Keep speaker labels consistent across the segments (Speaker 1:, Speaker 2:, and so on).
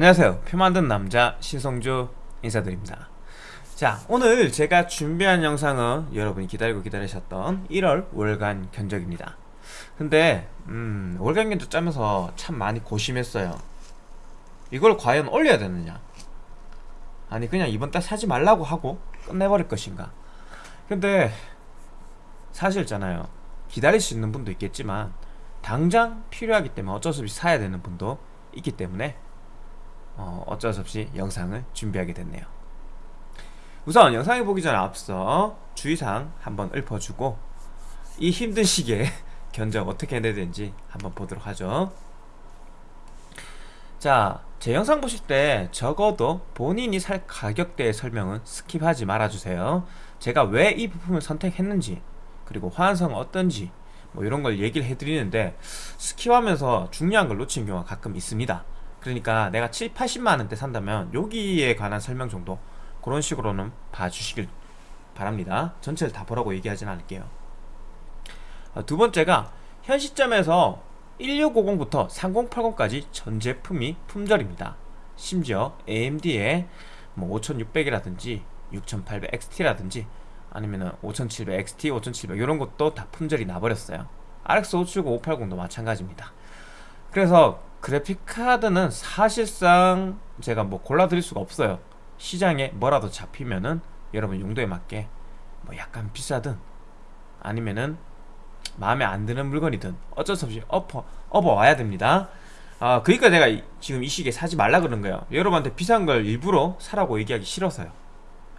Speaker 1: 안녕하세요. 표 만든 남자 신성주 인사드립니다. 자 오늘 제가 준비한 영상은 여러분이 기다리고 기다리셨던 1월 월간 견적입니다. 근데 음, 월간 견적 짜면서 참 많이 고심했어요. 이걸 과연 올려야 되느냐? 아니 그냥 이번 달 사지 말라고 하고 끝내버릴 것인가? 근데 사실 있잖아요. 기다릴 수 있는 분도 있겠지만 당장 필요하기 때문에 어쩔 수 없이 사야 되는 분도 있기 때문에 어, 어쩔 수 없이 영상을 준비하게 됐네요. 우선 영상을 보기 전에 앞서 주의사항 한번 읊어주고 이 힘든 시기에 견적 어떻게 해야 되는지 한번 보도록 하죠. 자, 제 영상 보실 때 적어도 본인이 살 가격대의 설명은 skip하지 말아주세요. 제가 왜 이 부품을 선택했는지 그리고 환성은 어떤지 뭐 이런 걸 얘기를 해드리는데 스킵하면서 중요한 걸 놓치는 경우가 가끔 있습니다 그러니까 내가 7, 80만원대 산다면 여기에 관한 설명 정도 그런 식으로는 봐주시길 바랍니다. 전체를 다 보라고 얘기하진 않을게요. 어, 두 번째가 현 시점에서 1650부터 3080까지 전 제품이 품절입니다. 심지어 AMD의 뭐 5600이라든지 6800XT라든지 아니면은 5700XT, 5700 이런 것도 다 품절이 나버렸어요. RX 570, 580도 마찬가지입니다. 그래서 그래픽 카드는 사실상 제가 뭐 골라드릴 수가 없어요. 시장에 뭐라도 잡히면은 여러분 용도에 맞게 뭐 약간 비싸든 아니면은 마음에 안 드는 물건이든 어쩔 수 없이 엎어, 업어와야 됩니다. 아 그러니까 이, 지금 이 시기에 사지 말라 그런 거예요. 여러분한테 비싼 걸 일부러 사라고 얘기하기 싫어서요.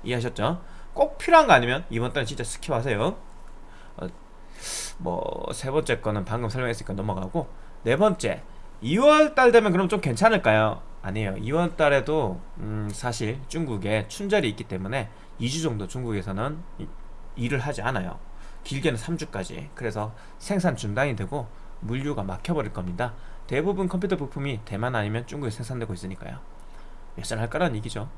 Speaker 1: 이해하셨죠? 꼭 필요한 거 아니면 이번 달은 진짜 스킵하세요. 어, 뭐세 번째 거는 방금 설명했으니까 넘어가고 네 번째 2월달 되면 그럼 좀 괜찮을까요? 아니에요. 2월달에도 음 사실 중국에 춘절이 있기 때문에 2주 정도 중국에서는 일을 하지 않아요. 길게는 3주까지. 그래서 생산 중단이 되고 물류가 막혀버릴 겁니다. 대부분 컴퓨터 부품이 대만 아니면 중국에 생산되고 있으니까요. 몇살할 거란 얘기죠.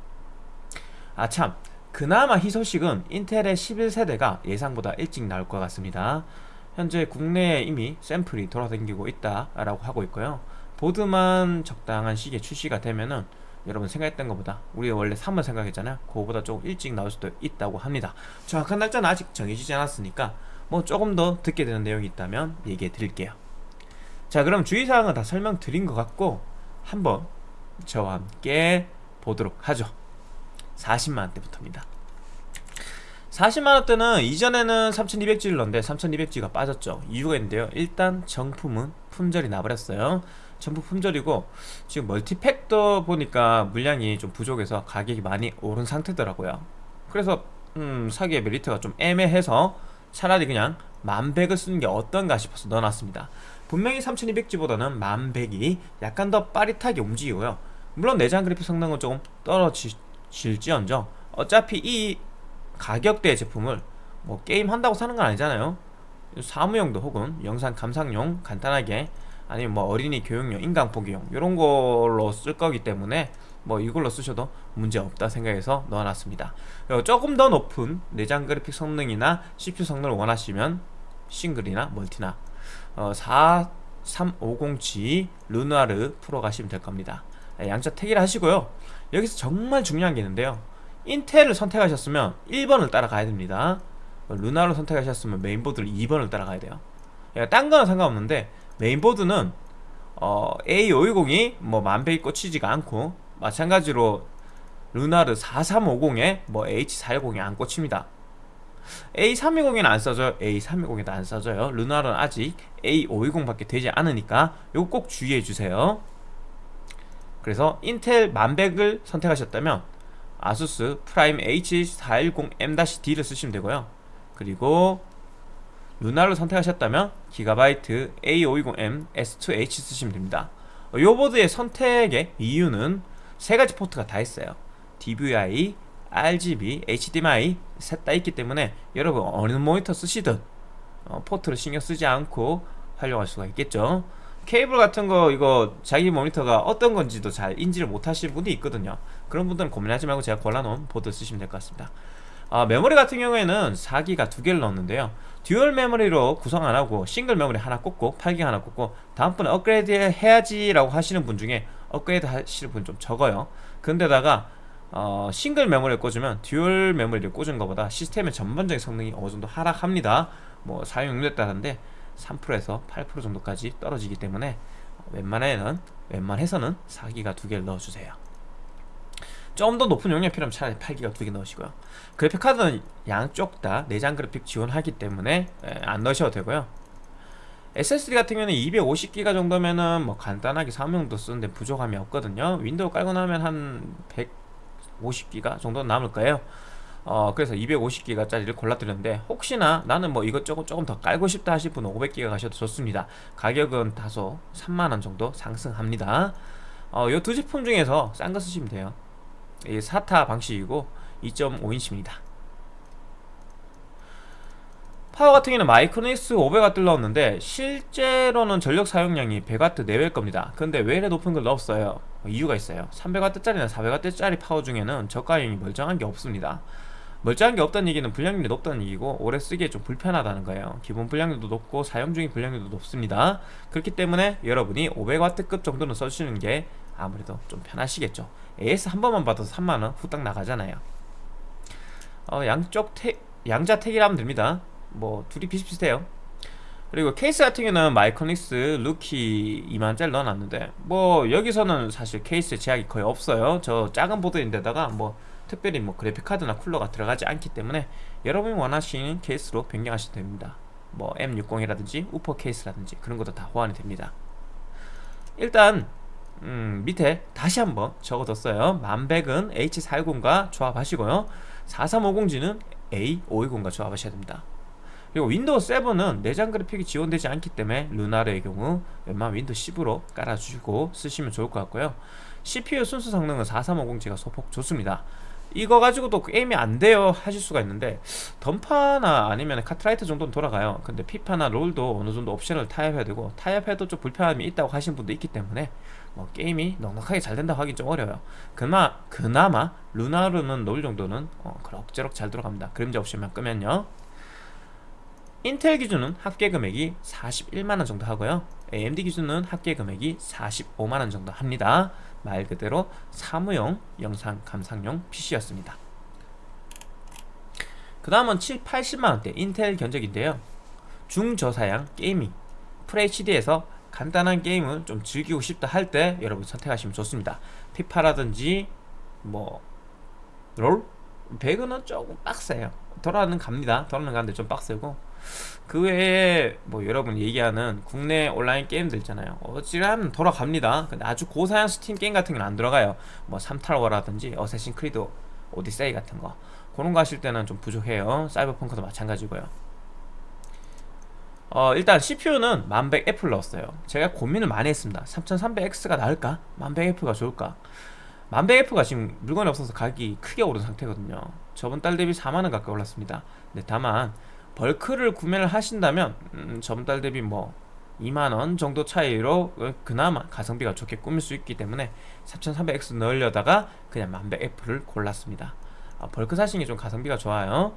Speaker 1: 아참. 그나마 희소식은 인텔의 11세대가 예상보다 일찍 나올 것 같습니다. 현재 국내에 이미 샘플이 돌아다니고 있다라고 하고 있고요 보드만 적당한 시기에 출시가 되면은 여러분 생각했던 것보다 우리 원래 3월 생각했잖아요. 그거보다 조금 일찍 나올 수도 있다고 합니다. 정확한 날짜는 아직 정해지지 않았으니까 뭐 조금 더 듣게 되는 내용이 있다면 얘기해 드릴게요. 자 그럼 주의사항은 다 설명드린 것 같고 한번 저와 함께 보도록 하죠. 40만원대부터입니다. 40만원대는 이전에는 3200G를 넣었는데 3200G가 빠졌죠. 이유가 있는데요. 일단 정품은 품절이 나버렸어요 전부 품절이고 지금 멀티팩도 보니까 물량이 좀 부족해서 가격이 많이 오른 상태더라고요. 그래서 음, 사기의 메리트가 좀 애매해서 차라리 그냥 만백을 쓰는 게 어떤가 싶어서 넣어놨습니다. 분명히 3200G보다는 만백이 약간 더 빠릿하게 움직이고요. 물론 내장 그래픽 성능은 조금 떨어질지언정 어차피 이 가격대의 제품을 뭐 게임 한다고 사는 건 아니잖아요. 사무용도 혹은 영상 감상용 간단하게 아니면 뭐 어린이 교육용, 인강 보기용 이런 걸로 쓸 거기 때문에 뭐 이걸로 쓰셔도 문제 없다 생각해서 넣어놨습니다. 조금 더 높은 내장 그래픽 성능이나 CPU 성능을 원하시면 싱글이나 멀티나 어, 4350G 르누아르 프로 가시면 될 겁니다. 네, 양자 택일 하시고요. 여기서 정말 중요한 게 있는데요. 인텔을 선택하셨으면 1번을 따라가야 됩니다. 르누아르를 선택하셨으면 메인보드를 2번을 따라가야 돼요. 딴 거는 상관없는데 메인보드는 어, A520이 뭐 만백에 꽂히지가 않고 마찬가지로 르누아르 4350에 뭐 H410이 안 꽂힙니다. A320에는 안 써져요. A320에도 안 써져요. 르누아르는 아직 A520밖에 되지 않으니까 이거 꼭 주의해 주세요. 그래서 인텔 만백을 선택하셨다면 아수스 프라임 H410M-D를 쓰시면 되고요. 그리고 르누아르를 선택하셨다면 기가바이트 A520M S2H 쓰시면 됩니다. 이 보드의 선택의 이유는 세 가지 포트가 다 있어요. DVI, RGB, HDMI 셋 다 있기 때문에 여러분 어느 모니터 쓰시든 어, 포트를 신경 쓰지 않고 활용할 수가 있겠죠. 케이블 같은 거 이거 자기 모니터가 어떤 건지도 잘 인지를 못 하시는 분이 있거든요. 그런 분들은 고민하지 말고 제가 골라놓은 보드 쓰시면 될 것 같습니다 아, 메모리 같은 경우에는 4기가 두 개를 넣었는데요. 듀얼 메모리로 구성 안 하고 싱글 메모리 하나 꽂고 8기 하나 꽂고 다음번에 업그레이드 해야지 라고 하시는 분 중에 업그레이드 하시는 분 좀 적어요. 근데다가 어, 싱글 메모리를 꽂으면 듀얼 메모리를 꽂은 것보다 시스템의 전반적인 성능이 어느 정도 하락합니다. 뭐 사용 용도에 따른데 3%에서 8% 정도까지 떨어지기 때문에 웬만해는 웬만해서는 4기가 두 개를 넣어주세요 좀 더 높은 용량 필요하면 차라리 8기가 두 개 넣으시고요. 그래픽카드는 양쪽 다 내장 그래픽 지원하기 때문에 에, 안 넣으셔도 되고요. SSD 같은 경우는 250기가 정도면은 뭐 간단하게 사무용도 쓰는데 부족함이 없거든요. 윈도우 깔고 나면 한 150기가 정도 남을 거예요. 어 그래서 250기가짜리를 골라드렸는데 혹시나 나는 뭐 이것저것 조금 더 깔고 싶다 하실 분은 500기가 가셔도 좋습니다. 가격은 다소 3만원 정도 상승합니다. 어, 이두 제품 중에서 싼 거 쓰시면 돼요. 이 사타 방식이고 2.5인치입니다. 파워 같은 경우는 마이크로닉스 500W 넣었는데 실제로는 전력 사용량이 100W 내외일 겁니다. 근데 왜 이래 높은 걸 넣었어요? 이유가 있어요. 300W짜리나 400W짜리 파워 중에는 저가형이 멀쩡한 게 없습니다. 멀쩡한 게 없다는 얘기는 불량률이 높다는 얘기고 오래 쓰기에 좀 불편하다는 거예요. 기본 불량률도 높고 사용 중인 불량률도 높습니다. 그렇기 때문에 여러분이 500W급 정도는 써주시는 게 아무래도 좀 편하시겠죠 AS 한 번만 받아도 3만원 후딱 나가잖아요. 어, 양쪽 태, 양자택일하면 됩니다. 뭐 둘이 비슷비슷해요. 그리고 케이스 같은 경우는 마이코닉스 루키 2만짜리 넣어놨는데 뭐 여기서는 사실 케이스 제약이 거의 없어요. 저 작은 보드인데다가 뭐 특별히 뭐 그래픽카드나 쿨러가 들어가지 않기 때문에 여러분이 원하시는 케이스로 변경하시면 됩니다. 뭐 M60이라든지 우퍼 케이스라든지 그런 것도 다 호환이 됩니다. 일단 음, 밑에 다시 한번 적어뒀어요. 만백은 H410과 조합하시고요. 4350G는 A520과 조합하셔야 됩니다. 그리고 윈도우 7은 내장 그래픽이 지원되지 않기 때문에 르누아르의 경우 웬만하면 윈도우 10으로 깔아주시고 쓰시면 좋을 것 같고요. CPU 순수 성능은 4350G가 소폭 좋습니다. 이거 가지고도 게임이 안 돼요 하실 수가 있는데 던파나 아니면 카트라이트 정도는 돌아가요. 근데 피파나 롤도 어느 정도 옵션을 타협해야 되고 타협해도 좀 불편함이 있다고 하신 분도 있기 때문에 뭐 게임이 넉넉하게 잘 된다고 하긴 좀 어려워요. 그나, 그나마 루나르는 롤 정도는 어, 그럭저럭 잘 들어갑니다. 그림자 옵션만 끄면요. 인텔 기준은 합계 금액이 41만원 정도 하고요. AMD 기준은 합계 금액이 45만원 정도 합니다. 말 그대로 사무용 영상 감상용 PC였습니다. 그 다음은 7, 80만원대 인텔 견적인데요. 중저사양 게이밍 FHD에서 간단한 게임을 좀 즐기고 싶다 할 때 여러분 선택하시면 좋습니다. 피파라든지 뭐 롤? 배그는 조금 빡세요. 돌아는 갑니다. 돌아는 가는데 좀 빡세고. 그 외에 뭐 여러분 얘기하는 국내 온라인 게임들 있잖아요. 어찌란 돌아갑니다. 근데 아주 고사양 스팀 게임 같은 건 안 들어가요. 뭐 삼탈워라든지 어쌔신 크리드 오디세이 같은 거. 그런 거 하실 때는 좀 부족해요. 사이버펑크도 마찬가지고요 어 일단 CPU는 1100F를 넣었어요. 제가 고민을 많이 했습니다. 3300X가 나을까? 1100F가 좋을까? 1100F가 지금 물건이 없어서 가격이 크게 오른 상태거든요. 저번 달 대비 4만원 가까이 올랐습니다. 근데 다만 벌크를 구매를 하신다면 음, 저번 달 대비 뭐 2만원 정도 차이로 그나마 가성비가 좋게 꾸밀 수 있기 때문에 3300X 넣으려다가 그냥 1100F를 골랐습니다. 아, 벌크 사시는 게 좀 가성비가 좋아요.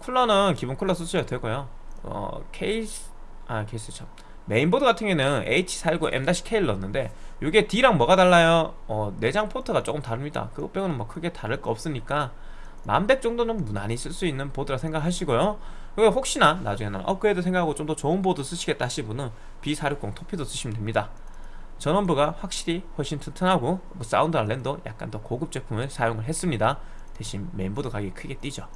Speaker 1: 쿨러는 기본 쿨러 쓰셔도 되고요 어, 케이스 아 케이스 참. 메인보드 같은 경우는 H410M-K를 넣었는데 이게 D랑 뭐가 달라요? 어, 내장 포트가 조금 다릅니다. 그거 빼고는 뭐 크게 다를 거 없으니까 만백 정도는 무난히 쓸 수 있는 보드라 생각하시고요. 그리고 혹시나 나중에는 업그레이드 생각하고 좀 더 좋은 보드 쓰시겠다 하시는 분은 B460 토피도 쓰시면 됩니다. 전원부가 확실히 훨씬 튼튼하고 뭐 사운드랑 랜도 약간 더 고급 제품을 사용을 했습니다. 대신 메인보드 가격이 크게 뛰죠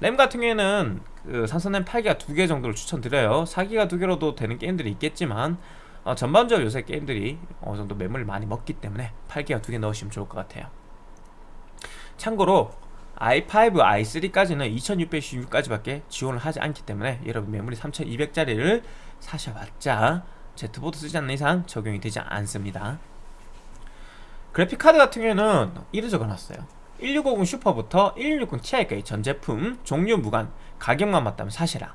Speaker 1: 램 같은 경우에는 그 삼성램 8기가 두개 정도를 추천드려요. 4기가 두 개로도 되는 게임들이 있겠지만 어, 전반적으로 요새 게임들이 어느 정도 매물을 많이 먹기 때문에 8기가 두개 넣으시면 좋을 것 같아요. 참고로 i5, i3까지는 2616까지밖에 지원을 하지 않기 때문에 여러분 메모리 3200짜리를 사셔봤자 Z보드 쓰지 않는 이상 적용이 되지 않습니다. 그래픽카드 같은 경우에는 이를 적어놨어요 1650 슈퍼부터 1660 Ti까지 전 제품 종류 무관 가격만 맞다면 사시라.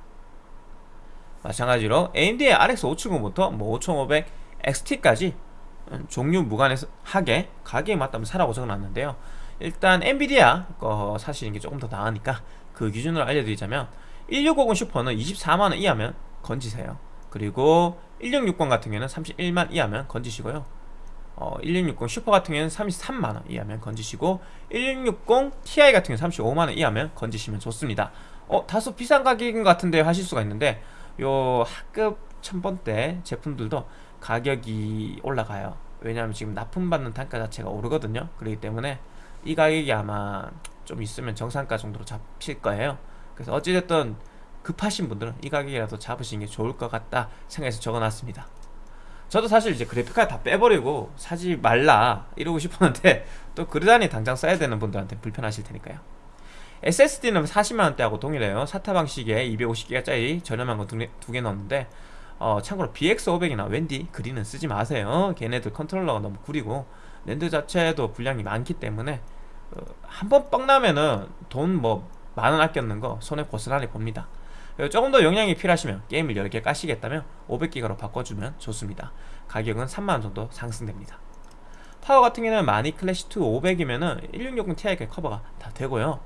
Speaker 1: 마찬가지로 AMD의 RX 570부터 뭐 5500 XT까지 종류 무관해서 하게 가격에 맞다면 사라고 적어놨는데요. 일단 엔비디아 거 사시는 게 조금 더 나으니까 그 기준으로 알려드리자면 1650 슈퍼는 24만원 이하면 건지세요. 그리고 1660 같은 경우는 31만 이하면 건지시고요 어, 1660 슈퍼 같은 경우는 33만원 이하면 건지시고 1660 Ti 같은 경우는 35만원 이하면 건지시면 좋습니다. 어 다소 비싼 가격인 것 같은데 하실 수가 있는데 요 하급 천번대 제품들도 가격이 올라가요. 왜냐하면 지금 납품받는 단가 자체가 오르거든요. 그렇기 때문에 이 가격이 아마 좀 있으면 정상가 정도로 잡힐 거예요. 그래서 어찌됐든 급하신 분들은 이 가격이라도 잡으시는 게 좋을 것 같다 생각해서 적어놨습니다 저도 사실 이제 그래픽카드 다 빼버리고 사지 말라 이러고 싶었는데 또 그러다니 당장 써야 되는 분들한테 불편하실 테니까요. SSD는 40만원대하고 동일해요. 사타 방식에 250기가짜리 저렴한 거 두개 넣었는데 어, 참고로 BX500이나 웬디 그린은 쓰지 마세요. 걔네들 컨트롤러가 너무 구리고 낸드 자체도 불량이 많기 때문에 어, 한번 뻥 나면은 돈 뭐 만 원 아꼈는 거 손해 고스란히 봅니다 조금 더 용량이 필요하시면 게임을 여러 개 까시겠다면 500기가로 바꿔주면 좋습니다. 가격은 3만원 정도 상승됩니다. 파워 같은 경우는 마니 클래시2 500이면은 1660ti가 커버가 다 되고요.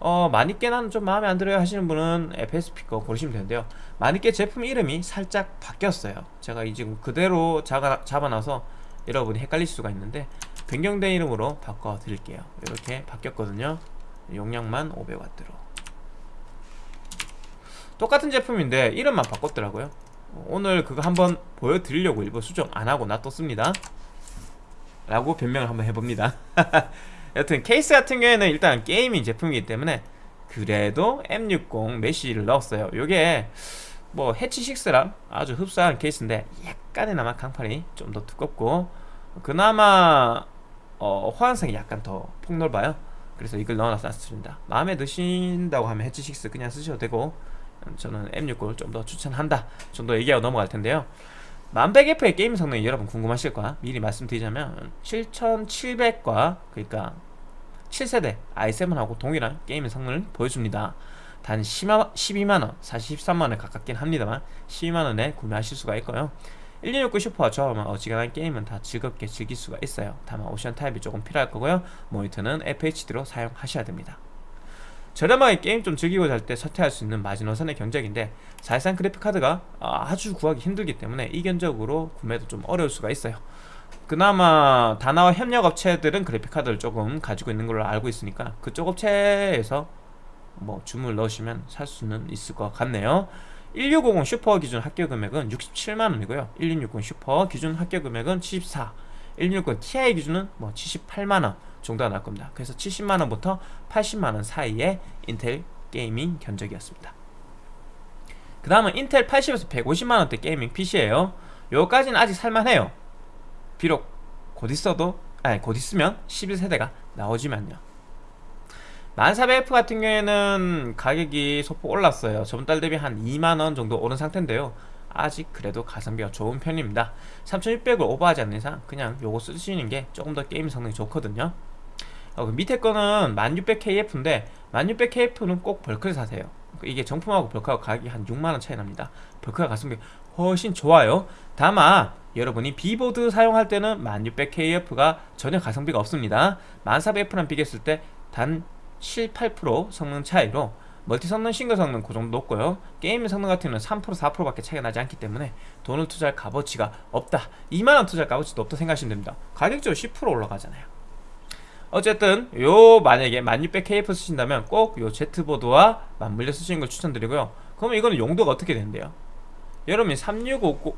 Speaker 1: 어, 마니깨 나는 좀 마음에 안 들어요 하시는 분은 FSP 거 고르시면 되는데요. 마니깨 제품 이름이 살짝 바뀌었어요. 제가 이 지금 그대로 잡아, 잡아놔서 여러분이 헷갈릴 수가 있는데 변경된 이름으로 바꿔 드릴게요. 이렇게 바뀌었거든요. 용량만 500W로 똑같은 제품인데 이름만 바꿨더라고요. 오늘 그거 한번 보여드리려고 일부 수정 안하고 놔뒀습니다. 라고 변명을 한번 해봅니다. 여튼 케이스 같은 경우에는 일단 게이밍 제품이기 때문에 그래도 M60 메쉬를 넣었어요. 요게 뭐 해치6랑 아주 흡사한 케이스인데 약간의나마 강판이 좀 더 두껍고 그나마 어, 호환성이 약간 더 폭넓어요. 그래서 이걸 넣어놨습니다. 마음에 드신다고 하면 해치6 그냥 쓰셔도 되고 저는 M60을 좀 더 추천한다 정도 얘기하고 넘어갈 텐데요. 1100F의 게임 성능이 여러분 궁금하실 거야. 미리 말씀드리자면 7700과 그러니까 7세대 i7하고 동일한 게임 성능을 보여줍니다. 단 12만원 사실 13만원에 가깝긴 합니다만 12만원에 구매하실 수가 있고요. 1269 슈퍼와 저하면 어지간한 게임은 다 즐겁게 즐길 수가 있어요. 다만 옵션 타입이 조금 필요할 거고요. 모니터는 FHD로 사용하셔야 됩니다 저렴하게 게임 좀 즐기고자 할 때 선택할 수 있는 마지노선의 견적인데 사실상 그래픽카드가 아주 구하기 힘들기 때문에 이 견적으로 구매도 좀 어려울 수가 있어요. 그나마 다나와 협력 업체들은 그래픽카드를 조금 가지고 있는 걸로 알고 있으니까 그쪽 업체에서 뭐 주문을 넣으시면 살 수는 있을 것 같네요. 1650 슈퍼 기준 합계 금액은 67만원이고요. 1660 슈퍼 기준 합계 금액은 74 1660 Ti 기준은 뭐 78만원 정도가 나올 겁니다. 그래서 70만원부터 80만원 사이의 인텔 게이밍 견적이었습니다. 그 다음은 인텔 80에서 150만원대 게이밍 PC예요. 요까지는 아직 살만해요. 비록 곧 있어도 아니 곧 있으면 11세대가 나오지만요. 1400F 같은 경우에는 가격이 소폭 올랐어요. 저번 달 대비 한 2만원 정도 오른 상태인데요. 아직 그래도 가성비가 좋은 편입니다. 3600을 오버하지 않는 이상 그냥 요거 쓰시는 게 조금 더 게임 성능이 좋거든요 어, 그 밑에 거는 1600KF인데 1600KF는 꼭 벌크를 사세요. 이게 정품하고 벌크하고 가격이 한 6만원 차이 납니다. 벌크가 가성비 훨씬 좋아요. 다만 여러분이 B보드 사용할 때는 1600KF가 전혀 가성비가 없습니다. 1400F랑 비교했을 때 단 7, 8% 성능 차이로 멀티 성능, 싱글 성능 그 정도 높고요. 게임 성능 같은 경우는 3% 4%밖에 차이가 나지 않기 때문에 돈을 투자할 값어치가 없다. 2만원 투자할 값어치도 없다 생각하시면 됩니다. 가격적으로 10% 올라가잖아요 어쨌든 요 만약에 1600KF 쓰신다면 꼭 요 Z보드와 맞물려 쓰시는 걸 추천드리고요. 그러면 이거는 용도가 어떻게 되는데요? 여러분이 3650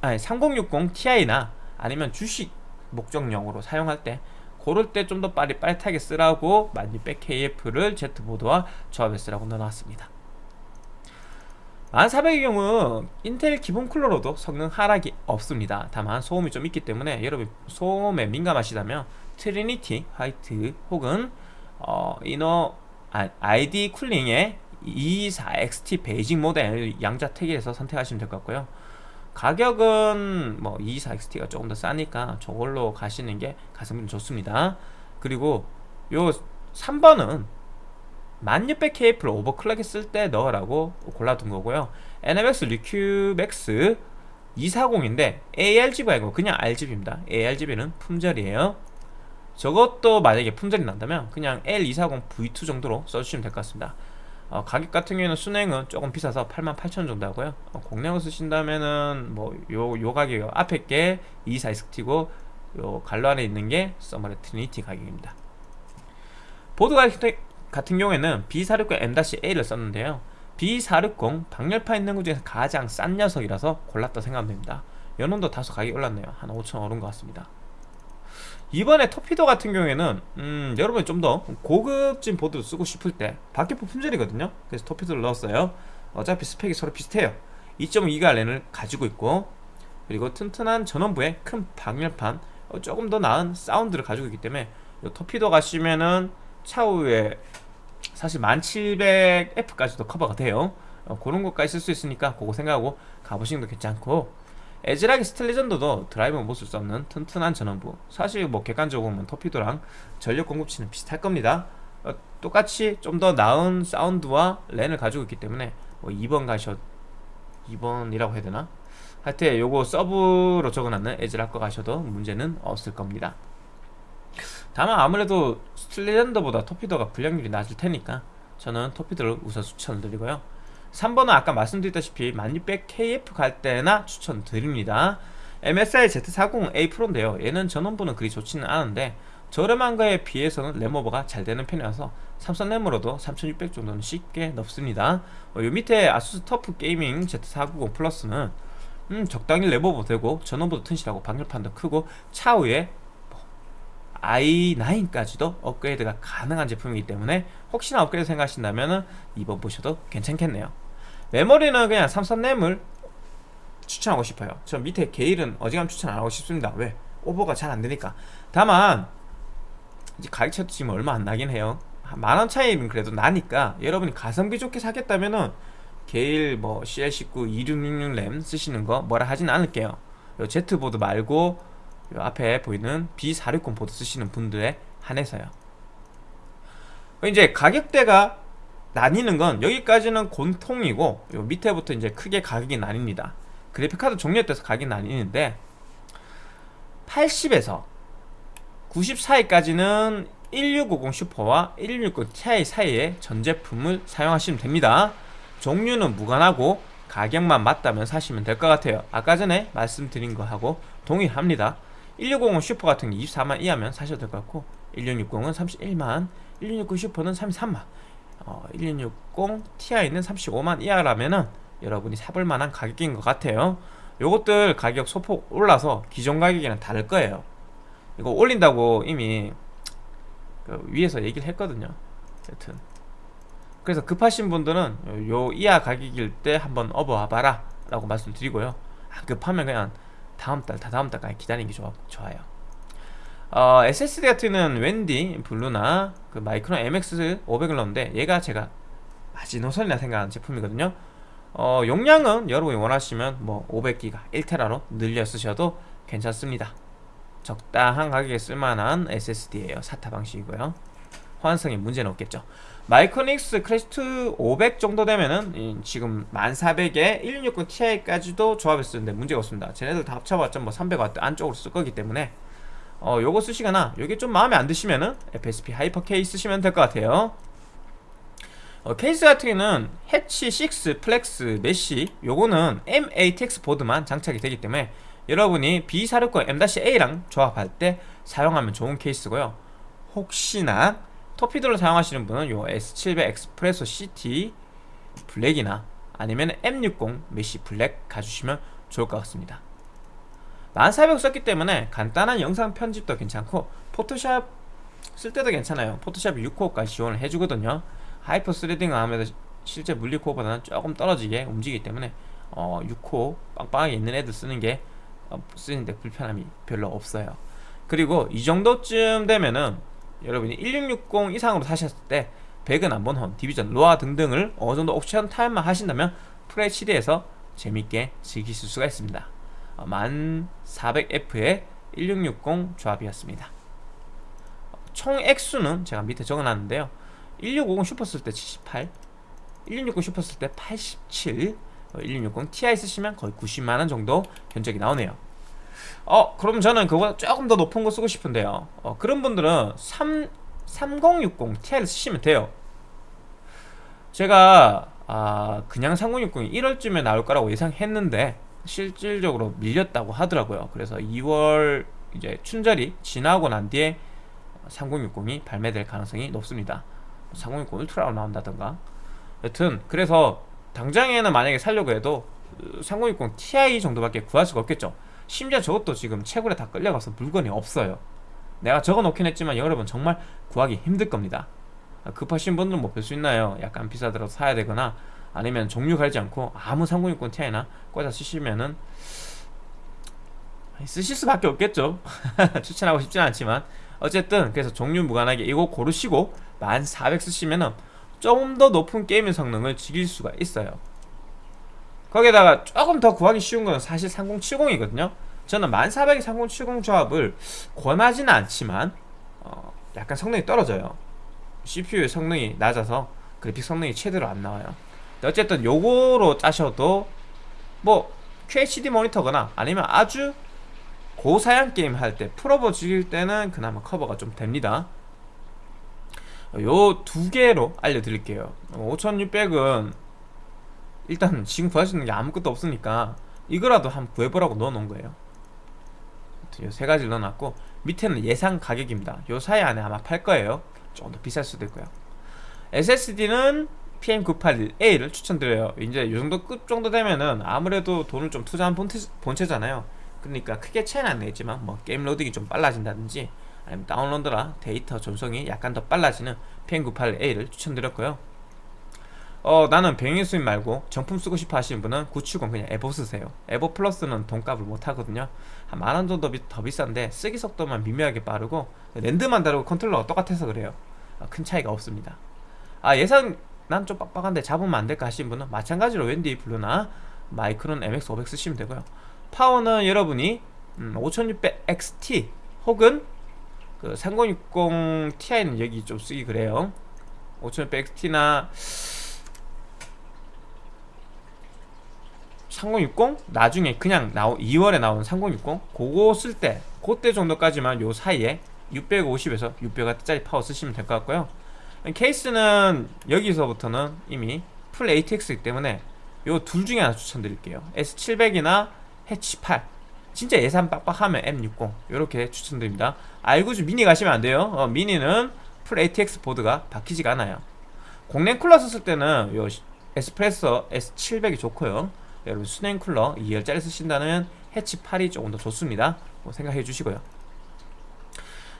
Speaker 1: 아니 3060 Ti나 아니면 주식 목적용으로 사용할 때 고럴 때 좀 더 빨리 빠릿하게 쓰라고 1600KF를 Z보드와 조합해 쓰라고 넣어놨습니다. 1400의 경우 인텔 기본 쿨러로도 성능 하락이 없습니다. 다만 소음이 좀 있기 때문에 여러분 소음에 민감하시다면 트리니티 화이트 혹은 어, 이너 아, ID 쿨링의 224XT 베이징 모델 양자택일에서 선택하시면 될 것 같고요. 가격은 뭐 224XT가 조금 더 싸니까 저걸로 가시는 게 가성비 좋습니다. 그리고 요 3번은 1600KF를 오버클럭에 쓸때 넣으라고 골라둔 거고요. 에너맥스 리큐맥스 240인데 ARGB가 아니고 그냥 RGB입니다. ARGB는 품절이에요 저것도 만약에 품절이 난다면 그냥 L240V2 정도로 써주시면 될 것 같습니다. 어, 가격 같은 경우에는 수랭은 조금 비싸서 88,000원 정도 하고요. 어, 공랭을 쓰신다면은 뭐요 요 가격 앞에 게 224XT고 요 괄호 안에 있는 게 써모랩 트리니티 가격입니다. 보드 가격 같은 경우에는 B460 M-A를 썼는데요. B460 방열판 있는 것 중에서 가장 싼 녀석이라서 골랐다 생각하면 됩니다. 요놈도 다소 가격이 올랐네요. 한 5천원 오른 것 같습니다 이번에 토피도 같은 경우에는 음, 여러분이 좀 더 고급진 보드 쓰고 싶을 때 박격포 품절이거든요. 그래서 토피도를 넣었어요. 어차피 스펙이 서로 비슷해요. 2.2기가 랜을 가지고 있고 그리고 튼튼한 전원부에 큰 방열판 어, 조금 더 나은 사운드를 가지고 있기 때문에 이 토피도 가시면은 차후에 사실 1700F까지도 커버가 돼요. 어, 그런 것까지 쓸 수 있으니까 그거 생각하고 가보시는 것도 괜찮고 에즈락의 스텔리전도도 드라이브는 못 쓸 수 없는 튼튼한 전원부. 사실 뭐 객관적으로 보면 터피도랑 전력 공급치는 비슷할 겁니다. 어, 똑같이 좀 더 나은 사운드와 랜을 가지고 있기 때문에 뭐 2번 가셔 2번이라고 해야 되나? 하여튼 요거 서브로 적어놨는 에즈락 거 가셔도 문제는 없을 겁니다. 다만 아무래도 스틸레전더보다 토피더가 불량률이 낮을 테니까 저는 토피더를 우선 추천을 드리고요 3번은 아까 말씀드렸다시피 1600KF 갈 때나 추천드립니다. MSI Z40A 프로인데요. 얘는 전원부는 그리 좋지는 않은데 저렴한 거에 비해서는 램오버가 잘 되는 편이라서 삼성 램으로도 3600 정도는 쉽게 넣습니다. 어, 요 밑에 아수스 터프 게이밍 Z490 플러스는 음, 적당히 램오버 되고 전원부도 튼실하고 방열판도 크고 차후에 i9까지도 업그레이드가 가능한 제품이기 때문에 혹시나 업그레이드 생각하신다면 2번 보셔도 괜찮겠네요 메모리는 그냥 삼성램을 추천하고 싶어요. 저 밑에 게일은 어지간 추천 안 하고 싶습니다. 왜? 오버가 잘 안되니까. 다만 이제 가격 차도 지금 얼마 안 나긴 해요. 만원 차이는 그래도 나니까 여러분이 가성비 좋게 사겠다면은 게일 뭐 CL19 2666램 쓰시는 거 뭐라 하진 않을게요. 요 Z보드 말고 요 앞에 보이는 B460 보드 쓰시는 분들에 한해서요. 이제 가격대가 나뉘는 건 여기까지는 곤통이고 요 밑에부터 이제 크게 가격이 나뉩니다. 그래픽카드 종류에 따라서 가격이 나뉘는데 80에서 94위까지는 1650 슈퍼와 1660 ti 사이에 전 제품을 사용하시면 됩니다. 종류는 무관하고 가격만 맞다면 사시면 될 것 같아요. 아까 전에 말씀드린 거하고 동일합니다. 1650 슈퍼 같은 게 24만 이하면 사셔도 될 것 같고 1660은 31만 1660 슈퍼는 33만 어, 1660 Ti는 35만 이하라면은 여러분이 사볼 만한 가격인 것 같아요. 요것들 가격 소폭 올라서 기존 가격이랑 다를 거예요. 이거 올린다고 이미 그 위에서 얘기를 했거든요. 여튼. 그래서 급하신 분들은 요 이하 가격일 때 한번 업어와봐라 라고 말씀드리고요. 안 급하면 그냥 다음달 다 다음달까지 기다리는 게 좋아, 좋아요 어, SSD 같은 웬디, 블루나 그 마이크론 MX 500을 넣는데 얘가 제가 마지노선이라 생각하는 제품이거든요. 어, 용량은 여러분이 원하시면 뭐 500기가 1테라로 늘려 쓰셔도 괜찮습니다. 적당한 가격에 쓸만한 SSD예요. SATA 방식이고요. 호환성에 문제는 없겠죠. 마이크로닉스 클래식 500 정도 되면은 지금 1400에 1660 Ti까지도 조합해 쓰는데 문제가 없습니다. 쟤네들 다 합쳐봤자 뭐 300W 안쪽으로 쓸 거기 때문에 어 요거 쓰시거나 요게 좀 마음에 안 드시면은 FSP 하이퍼 K 쓰시면 될 것 같아요. 어, 케이스 같은 경우는 해치 6 플렉스 메쉬 요거는 MATX 보드만 장착이 되기 때문에 여러분이 B460 M-A랑 조합할 때 사용하면 좋은 케이스고요. 혹시나 토피드를 사용하시는 분은 요 S700 에스프레소 CT 블랙이나 아니면 M60 메쉬 블랙 가주시면 좋을 것 같습니다 1400 썼기 때문에 간단한 영상 편집도 괜찮고 포토샵 쓸 때도 괜찮아요. 포토샵 6코어까지 지원을 해주거든요. hyper threading은 아무래도 실제 물리코어보다는 조금 떨어지게 움직이기 때문에 어, 6코어 빵빵하게 있는 애들 쓰는 게 어, 쓰는데 불편함이 별로 없어요. 그리고 이 정도쯤 되면은 여러분이 1660 이상으로 사셨을 때 배그, 몬헌, 디비전, 로아 등등을 어느정도 옵션 타협만 하신다면 FHD에서 재밌게 즐기실 수가 있습니다 1400F의 1660 조합이었습니다. 총 액수는 제가 밑에 적어놨는데요. 1650 슈퍼 쓸 때 78 1660 슈퍼 쓸 때 87 1660 Ti 쓰시면 거의 90만원 정도 견적이 나오네요. 어 그럼 저는 그거보다 조금 더 높은 거 쓰고 싶은데요. 어, 그런 분들은 3, 3060 Ti를 쓰시면 돼요. 제가 아, 그냥 3060이 1월쯤에 나올 거라고 예상했는데 실질적으로 밀렸다고 하더라고요. 그래서 2월 이제 춘절이 지나고 난 뒤에 3060이 발매될 가능성이 높습니다. 3060 울트라로 나온다던가. 여튼 그래서 당장에는 만약에 살려고 해도 3060 Ti 정도밖에 구할 수가 없겠죠. 심지어 저것도 지금 채굴에 다 끌려가서 물건이 없어요. 내가 적어놓긴 했지만 여러분 정말 구하기 힘들 겁니다. 급하신 분들은 뭐 별 수 있나요? 약간 비싸더라도 사야 되거나 아니면 종류 갈지 않고 아무 3060 Ti나 꽂아 쓰시면은 쓰실 수밖에 없겠죠. 추천하고 싶진 않지만. 어쨌든 그래서 종류 무관하게 이거 고르시고 1400 쓰시면은 조금 더 높은 게임의 성능을 즐길 수가 있어요. 거기다가 조금 더 구하기 쉬운 건 사실 3070이거든요. 저는 1400의 3070 조합을 권하지는 않지만 어, 약간 성능이 떨어져요. CPU의 성능이 낮아서 그래픽 성능이 최대로 안 나와요 어쨌든 요거로 짜셔도 뭐 QHD 모니터거나 아니면 아주 고사양 게임 할 때 풀어보 즐길 때는 그나마 커버가 좀 됩니다. 요 두 개로 알려드릴게요. 5600은 일단 지금 구할 수 있는 게 아무것도 없으니까 이거라도 한번 구해보라고 넣어놓은 거예요. 요세 가지를 넣어놨고 밑에는 예상 가격입니다. 요 사이 안에 아마 팔 거예요. 조금 더 비쌀 수도 있고요. SSD는 PM981A를 추천드려요. 이제 요 정도 급 정도 되면은 아무래도 돈을 좀 투자한 본체, 본체 잖아요. 그러니까 크게 차이는 안 나겠지만 뭐 게임 로딩이 좀 빨라진다든지 아니면 다운로드나 데이터 전송이 약간 더 빨라지는 PM981A를 추천드렸고요. 어 나는 병행 수입 말고 정품 쓰고 싶어 하시는 분은 970 그냥 에보 쓰세요. 에보 플러스는 돈값을 못하거든요. 한 만원 정도 더 비싼데 쓰기 속도만 미묘하게 빠르고 NAND만 다르고 컨트롤러가 똑같아서 그래요. 어, 큰 차이가 없습니다. 아 예산 난 좀 빡빡한데 잡으면 안 될까 하시는 분은 마찬가지로 WD 블루나 마이크론 MX500 쓰시면 되고요. 파워는 여러분이 음, 5600XT 혹은 그 3060 Ti는 여기 좀 쓰기 그래요. 5600XT나 3060 나중에 그냥 나오 2월에 나온 3060 그거 쓸 때 그때 정도까지만 요 사이에 650에서 600W짜리 파워 쓰시면 될 것 같고요 케이스는 여기서부터는 이미 full ATX이기 때문에 요 둘 중에 하나 추천드릴게요. S700이나 해치 8 진짜 예산 빡빡하면 M60 이렇게 추천드립니다. 알고주 미니 가시면 안 돼요. 어, 미니는 full ATX 보드가 박히지가 않아요. 공랭 쿨러 썼을 때는 요 에스프레소 S700이 좋고요. 여러분 수냉 쿨러 2열짜리 쓰신다면 해치 8이 조금 더 좋습니다. 뭐 생각해 주시고요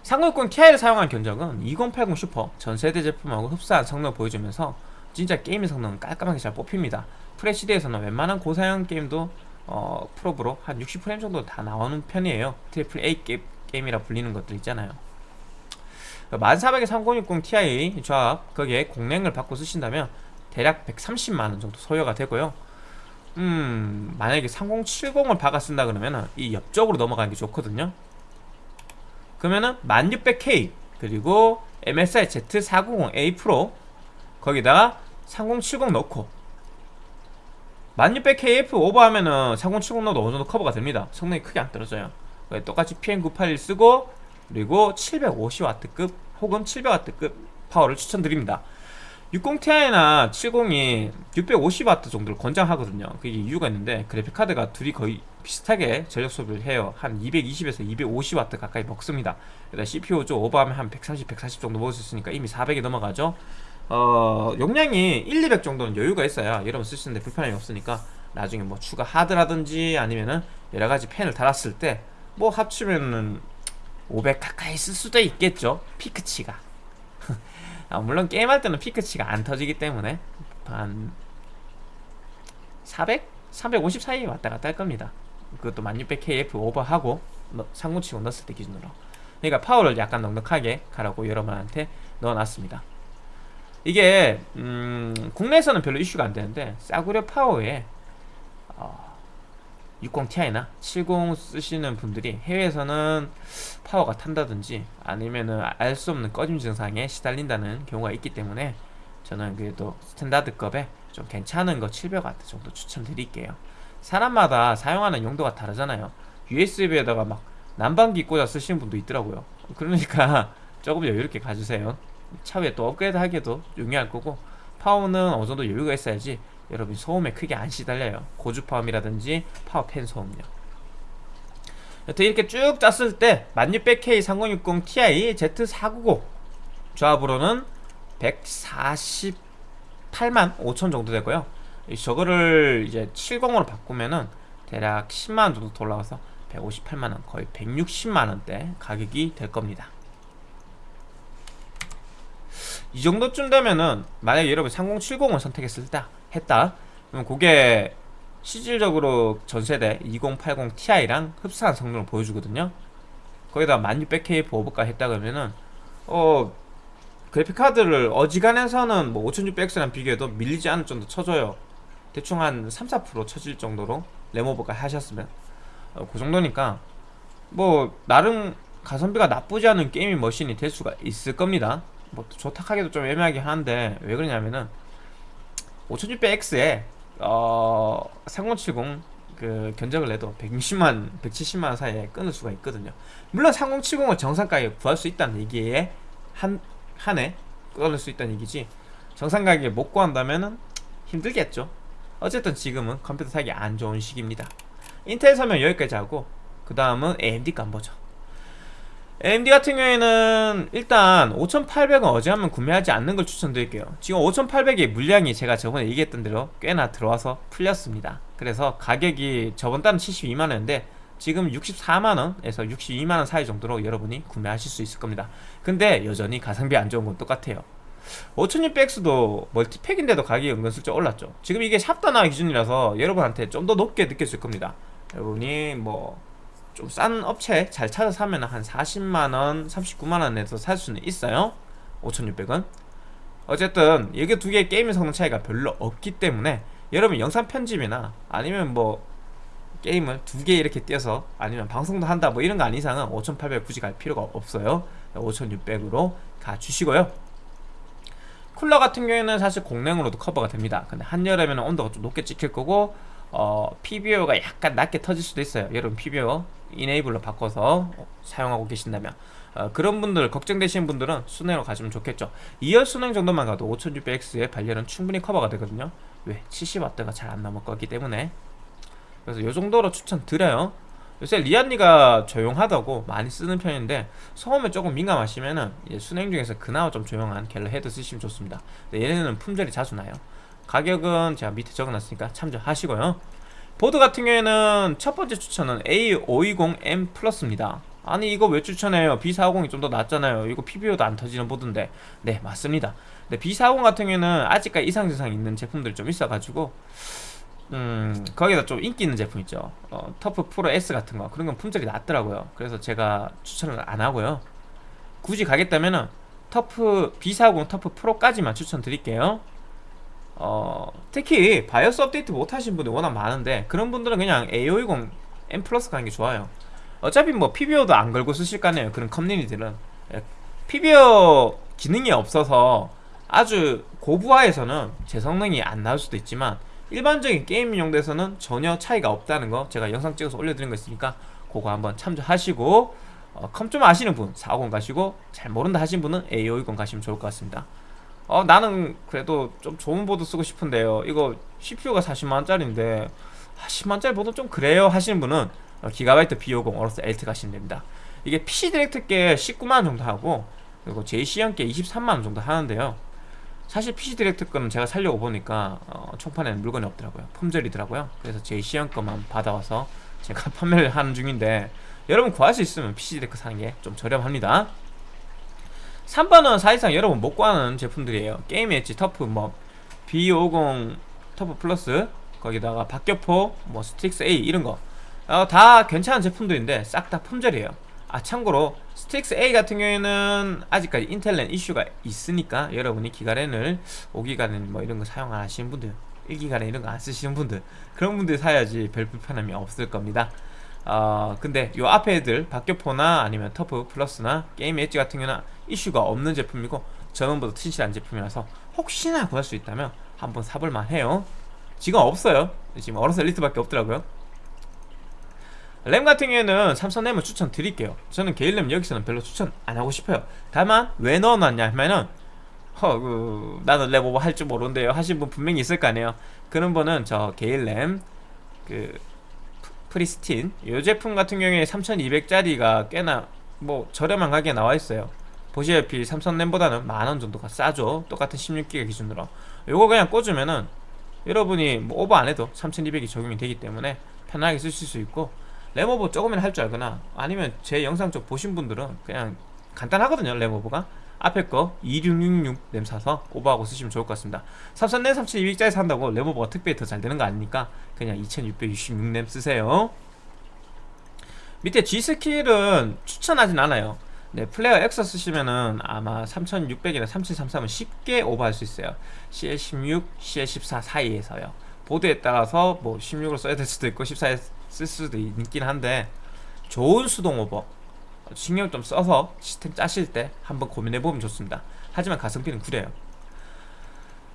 Speaker 1: 3060 Ti를 사용한 견적은 2080 슈퍼 전 세대 제품하고 흡사한 성능을 보여주면서 진짜 게임의 성능은 깔끔하게 잘 뽑힙니다. FHD에서는 웬만한 고사양 게임도 어, 풀옵으로 한 60프레임 정도 다 나오는 편이에요. triple A 게임이라 불리는 것들 있잖아요. 1400에 3060 Ti 조합 거기에 공랭을 받고 쓰신다면 대략 130만원 정도 소요가 되고요. 음 만약에 3070을 박아 쓴다 그러면 이 옆쪽으로 넘어가는 게 좋거든요 그러면은 1600K 그리고 MSI Z490A 프로 거기다가 3070 넣고 1600KF 오버하면은 3070 넣어도 어느 정도 커버가 됩니다. 성능이 크게 안 떨어져요. 똑같이 PM981 쓰고 그리고 750W급 혹은 700W급 파워를 추천드립니다 60ti나 70이 650W 정도를 권장하거든요. 그게 이유가 있는데 그래픽카드가 둘이 거의 비슷하게 전력 소비를 해요. 한 220에서 250W 가까이 먹습니다. 그다 CPU 좀 오버하면 한 130, 140 정도 먹을 수 있으니까 이미 400이 넘어가죠. 어 용량이 1, 200 정도는 여유가 있어야 여러분 쓰시는데 불편함이 없으니까 나중에 뭐 추가 하드라든지 아니면은 여러가지 펜을 달았을 때 뭐 합치면은 500 가까이 쓸 수도 있겠죠. 피크치가 아, 물론 게임할 때는 피크치가 안 터지기 때문에 한 400? 350 사이에 왔다 갔다 할 겁니다. 그것도 1600KF 오버하고 상무치고 넣었을 때 기준으로. 그러니까 파워를 약간 넉넉하게 가라고 여러분한테 넣어놨습니다. 이게 음, 국내에서는 별로 이슈가 안 되는데 싸구려 파워에 어, 60ti나 70 쓰시는 분들이 해외에서는 파워가 탄다든지 아니면은 알 수 없는 꺼짐 증상에 시달린다는 경우가 있기 때문에 저는 그래도 스탠다드급에 좀 괜찮은 거 700W 정도 추천드릴게요. 사람마다 사용하는 용도가 다르잖아요. USB에다가 막 난방기 꽂아 쓰시는 분도 있더라고요. 그러니까 조금 여유롭게 가주세요. 차후에 또 업그레이드 하기에도 용이할 거고 파워는 어느 정도 여유가 있어야지 여러분 소음에 크게 안 시달려요. 고주파음이라든지 파워 팬 소음요. 여튼 이렇게 쭉 짰을 때 1600K 3060 Ti Z490 조합으로는 148만 5천 정도 되고요. 저거를 이제 70으로 바꾸면은 대략 10만원 정도 더 올라가서 158만원 거의 160만원대 가격이 될 겁니다. 이 정도쯤 되면은 만약에 여러분 3070을 선택했을 때 했다. 그럼 그게 실질적으로 전세대 2080 Ti랑 흡사한 성능을 보여주거든요. 거기다 1600K 보호부가 했다 그러면은 어 그래픽카드를 어지간해서는 뭐 5600X랑 비교해도 밀리지 않을 정도 쳐줘요. 대충 한 3, 4% 쳐질 정도로 레모버가 하셨으면. 어, 그 정도니까 뭐 나름 가성비가 나쁘지 않은 게이밍 머신이 될 수가 있을 겁니다. 뭐 좋다하기도 좀 애매하긴 한데 왜 그러냐면은 5600X에 어, 3070 그 견적을 내도 160만, 170만 사이에 끊을 수가 있거든요. 물론 3070을 정상 가격에 구할 수 있다는 얘기에 한, 한해 끊을 수 있다는 얘기지. 정상 가격에 못 구한다면은 힘들겠죠. 어쨌든 지금은 컴퓨터 사기 안 좋은 시기입니다. 인텔 사면 여기까지 하고 그 다음은 AMD 거 한번 보죠. AMD 같은 경우에는 일단 5800은 어지간하면 구매하지 않는 걸 추천드릴게요. 지금 5800의 물량이 제가 저번에 얘기했던 대로 꽤나 들어와서 풀렸습니다. 그래서 가격이 저번 달은 72만원인데 지금 64만원에서 62만원 사이 정도로 여러분이 구매하실 수 있을 겁니다. 근데 여전히 가성비 안 좋은 건 똑같아요. 5600X도 멀티팩인데도 가격이 은근슬쩍 올랐죠. 지금 이게 샵단화 기준이라서 여러분한테 좀 더 높게 느껴질 겁니다. 여러분이 뭐 좀 싼 업체 잘 찾아서 사면 한 40만원 39만원에서 살 수는 있어요. 5600원. 어쨌든 이게 두 개의 게임 성능 차이가 별로 없기 때문에 여러분 영상 편집이나 아니면 뭐 게임을 두 개 이렇게 띄어서 아니면 방송도 한다 뭐 이런 거 아닌 이상은 5800 굳이 갈 필요가 없어요. 5600으로 가주시고요. 쿨러 같은 경우에는 사실 공랭으로도 커버가 됩니다. 근데 한여름에는 온도가 좀 높게 찍힐 거고 어, PBO가 약간 낮게 터질 수도 있어요. 여러분 PBO 이네이블로 바꿔서 사용하고 계신다면. 어, 그런 분들 걱정되시는 분들은 순행으로 가시면 좋겠죠. 2열 순행 정도만 가도 5600X의 발열은 충분히 커버가 되거든요. 왜? 70W가 잘 안 넘을 거기 때문에. 그래서 이 정도로 추천드려요. 요새 리안리가 조용하다고 많이 쓰는 편인데 소음에 조금 민감하시면은 수냉 중에서 그나마 좀 조용한 갤러해드 쓰시면 좋습니다. 얘네는 품절이 자주 나요 가격은 제가 밑에 적어놨으니까 참조하시고요. 보드 같은 경우에는 첫 번째 추천은 A520M 플러스입니다. 아니 이거 왜 추천해요? B450이 좀 더 낫잖아요. 이거 PBO도 안 터지는 보드인데. 네 맞습니다. 근데 B450 같은 경우에는 아직까지 이상 증상 있는 제품들이 좀 있어가지고 음 거기다 좀 인기 있는 제품 있죠. 어, 터프 프로 S 같은 거. 그런 건 품절이 잦더라고요. 그래서 제가 추천을 안 하고요. 굳이 가겠다면은 터프 B450 터프 프로까지만 추천드릴게요 어, 특히 바이오스 업데이트 못하신 분들 워낙 많은데 그런 분들은 그냥 A520 M 플러스 가는 게 좋아요. 어차피 뭐 PBO도 안 걸고 쓰실 거 아니에요 그런 커뮤니티들은. PBO 예, 기능이 없어서 아주 고부하에서는 제 성능이 안 나올 수도 있지만 일반적인 게임 용도에서는 전혀 차이가 없다는 거 제가 영상 찍어서 올려드린 거 있으니까 그거 한번 참조하시고 어, 컴 좀 아시는 분 450 가시고 잘 모른다 하신 분은 A520 가시면 좋을 것 같습니다 어 나는 그래도 좀 좋은 보드 쓰고 싶은데요. 이거 CPU가 40만원짜리인데 아, 10만원짜리 보드 좀 그래요 하시는 분은 어, 기가바이트 B550 어로스 엘리트 가시면 됩니다. 이게 PC 디렉트께 19만원 정도 하고 그리고 JC현 게 23만원 정도 하는데요. 사실 PC Direct 거는 제가 살려고 보니까 어, 총판에는 물건이 없더라고요. 품절이더라고요. 그래서 JC현 거만 받아와서 제가 판매를 하는 중인데 여러분 구할 수 있으면 PC Direct 사는 게 좀 저렴합니다 3번은 사실상 여러분 못 구하는 제품들이에요. Gaming Edge TUF 뭐 B50 TUF Plus 거기다가 박격포 뭐 Strix A 이런거. 어, 다 괜찮은 제품들인데 싹 다 품절이에요. 아 참고로 Strix A 같은 경우에는 아직까지 Intel LAN 이슈가 있으니까 여러분이 기가 LAN을 5기가 LAN 뭐 이런 거 사용 안 하시는 분들 1기가렌 이런 거 안 쓰시는 분들 그런 분들 사야지 별 불편함이 없을 겁니다 어, 근데 요 앞에 애들 박격포나 아니면 TUF Plus나 Gaming Edge 같은 경우는 이슈가 없는 제품이고 전원부도 다 튼실한 제품이라서 혹시나 구할 수 있다면 한번 사볼만 해요. 지금 없어요. 지금 AORUS Elite밖에 없더라고요. 램 같은 경우에는 삼성 램을 추천 드릴게요. 저는 개인 램 여기서는 별로 추천 안 하고 싶어요. 다만 왜 넣어놨냐 하면은 허, 그, 나는 램 오버 할줄 모르는데요 하신 분 분명히 있을 거 아니에요. 그런 분은 저 개인 램그 프리스틴. 이 제품 같은 경우에 3200짜리가 꽤나 뭐 저렴한 가격에 나와 있어요. 보시다시피 삼성 램보다는 만원 정도가 싸죠. 똑같은 16기가 기준으로. 요거 그냥 꽂으면은 여러분이 뭐 오버 안 해도 3200이 적용이 되기 때문에 편하게 쓰실 수 있고 램오버 조금이나 할 줄 알거나 아니면 제 영상 쪽 보신 분들은 그냥 간단하거든요 램오버가. 앞에 거 2666 램 사서 오버하고 쓰시면 좋을 것 같습니다. 삼성 램 3200짜리 산다고 램오버가 특별히 더 잘 되는 거 아니니까 그냥 2666램 쓰세요. 밑에 G스킬은 추천하진 않아요. 네, 플레이어 X 쓰시면은 아마 3600이나 3733은 쉽게 오버할 수 있어요. CL16, CL14 사이에서요. 보드에 따라서 뭐 16으로 써야 될 수도 있고 14에 쓸 수도 있긴 한데 좋은 수동 오버 신경 좀 써서 시스템 짜실 때 한번 고민해보면 좋습니다. 하지만 가성비는 구려요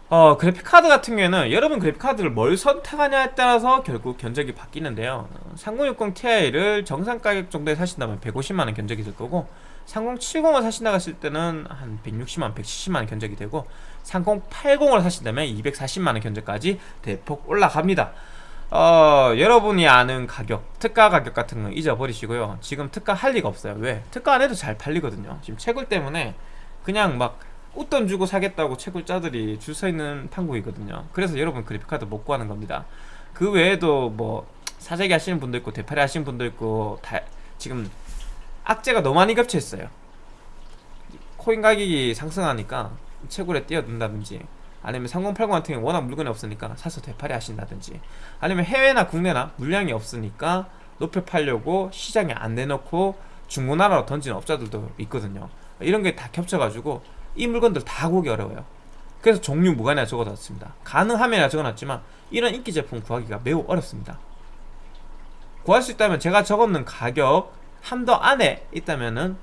Speaker 1: 어, 그래픽카드 같은 경우에는 여러분 그래픽카드를 뭘 선택하냐에 따라서 결국 견적이 바뀌는데요. 3060 Ti를 정상 가격 정도에 사신다면 150만원 견적이 될 거고 3070을 사신다 갔을 때는 한 160만, 170만원 견적이 되고 3080을 사신다면 240만원 견적까지 대폭 올라갑니다. 어, 여러분이 아는 가격, 특가 가격 같은 거 잊어버리시고요. 지금 특가 할 리가 없어요. 왜? 특가 안 해도 잘 팔리거든요. 지금 채굴 때문에 그냥 막 웃돈 주고 사겠다고 채굴자들이 줄 서 있는 판국이거든요. 그래서 여러분 그래픽카드 못 구하는 겁니다. 그 외에도 뭐 사재기 하시는 분도 있고 대파리 하시는 분도 있고 다 지금 악재가 너무 많이 겹쳐 있어요. 코인 가격이 상승하니까 채굴에 뛰어든다든지 아니면 3080 같은 경우 워낙 물건이 없으니까 사서 되팔이 하신다든지 아니면 해외나 국내나 물량이 없으니까 높여 팔려고 시장에 안 내놓고 중고나라로 던지는 업자들도 있거든요. 이런 게 다 겹쳐가지고 이 물건들 다 구하기 어려워요. 그래서 종류 무관이나 적어놨습니다. 가능하면 적어놨지만 이런 인기 제품 구하기가 매우 어렵습니다. 구할 수 있다면 제가 적어놓은 가격 한도 안에 있다면은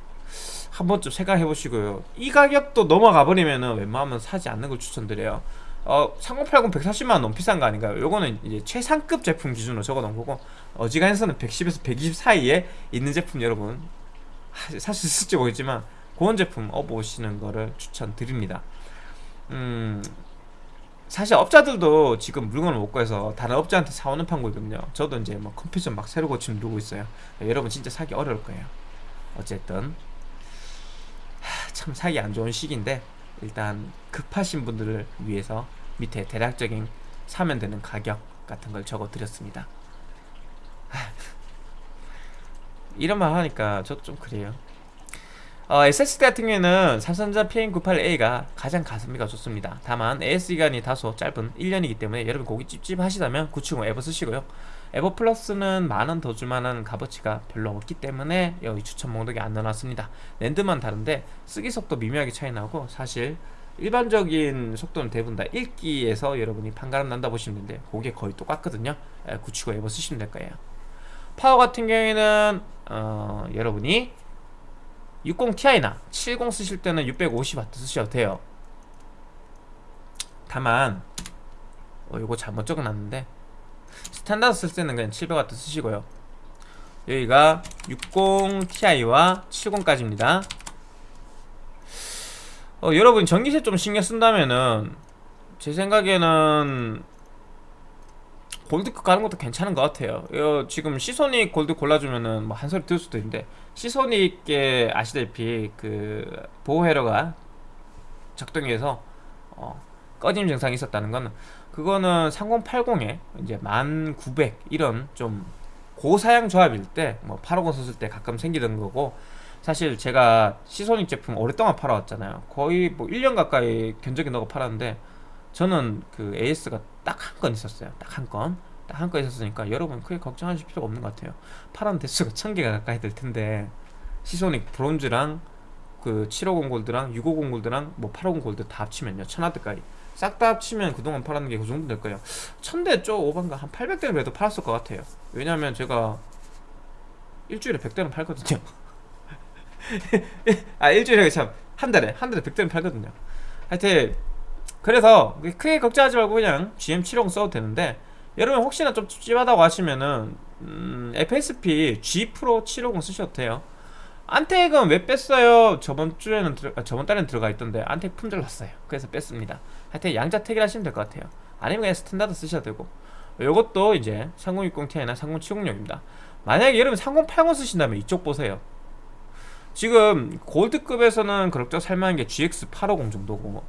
Speaker 1: 한 번쯤 생각해 보시고요. 이 가격도 넘어가 버리면은 웬만하면 사지 않는 걸 추천드려요. 어, 3080 140만원 너무 비싼 거 아닌가요? 요거는 이제 최상급 제품 기준으로 적어 놓은 거고 어지간해서는 110에서 120 사이에 있는 제품 여러분 사실 쓸지 모르겠지만 그런 제품 업보시는 거를 추천드립니다. 음 사실 업자들도 지금 물건을 못 구해서 다른 업자한테 사오는 판국이거든요. 저도 이제 뭐 컴퓨터 막 새로 고치는 누고 있어요. 여러분 진짜 사기 어려울 거예요. 어쨌든. 하, 참 사기 안 좋은 시기인데 일단 급하신 분들을 위해서 밑에 대략적인 사면 되는 가격 같은 걸 적어 드렸습니다. 이런 말 하니까 저도 좀 그래요 어, SSD 같은 경우에는 삼성전자 PM98A가 가장 가성비가 좋습니다. 다만 AS 기간이 다소 짧은 1년이기 때문에 여러분 고기 찝찝하시다면 970 에버 쓰시고요. 에버 플러스는 만원 더 줄만한 값어치가 별로 없기 때문에 여기 추천 목록에 안 넣어놨습니다. 랜드만 다른데 쓰기 속도 미묘하게 차이 나고 사실 일반적인 속도는 대부분 다 1기에서 여러분이 판가름 난다 보시면 되는데 그게 거의 똑같거든요. 970 에버 쓰시면 될 거예요. 파워 같은 경우에는 어, 여러분이 60ti나 70 쓰실 때는 650W 쓰셔도 돼요. 다만 어, 이거 잘못 적어놨는데 스탠다드 쓸 때는 그냥 700W 쓰시고요. 여기가 60ti와 70까지입니다. 어, 여러분 전기세 좀 신경 쓴다면은 제 생각에는 골드급 가는 것도 괜찮은 것 같아요. 이거 지금 Seasonic 골드 골라주면은 뭐 한 소리 들을 수도 있는데 Seasonic 게 아시다시피 그 보호회로가 작동해서 어, 꺼짐 증상이 있었다는 거는 그거는 3080에 이제 1900 이런 좀 고사양 조합일 때 뭐 850 썼을 때 가끔 생기던 거고 사실 제가 시소닉 제품 오랫동안 팔아왔잖아요. 거의 뭐 1년 가까이 견적이 넣고 팔았는데 저는 그 AS가 딱 한 건 있었어요. 딱 한건 딱한건 있었으니까 여러분 크게 걱정하실 필요가 없는 것 같아요. 파란 대수가 1000개가 가까이 될 텐데 시소닉 브론즈랑 그 750 골드랑 650 골드랑 뭐850 골드 다 합치면요. 1000와트까지. 싹 다 합치면 그동안 팔았는 게 그 정도 될 거예요. 1000대 쪽 오반가 한 800대는 그래도 팔았을 것 같아요. 왜냐면 제가 일주일에 100대는 팔거든요. 아 일주일에 참 한 달에 한 달에 100대는 팔거든요. 하여튼 그래서 크게 걱정하지 말고 그냥 GM750 써도 되는데 여러분 혹시나 좀 찝찝하다고 하시면은 음, FSP G Pro 750 쓰셔도 돼요. Antec은 왜 뺐어요? 저번 주에는 들어, 아, 저번 달에는 들어가 있던데 Antec 품절 났어요. 그래서 뺐습니다. 하여튼 양자택일 하시면 될 것 같아요. 아니면 그냥 스탠다드 쓰셔도 되고. 요것도 이제 3060ti나 3070용입니다. 만약에 여러분 3080 쓰신다면 이쪽 보세요. 지금 골드급에서는 그럭저럭 살만한 게 GX850 정도고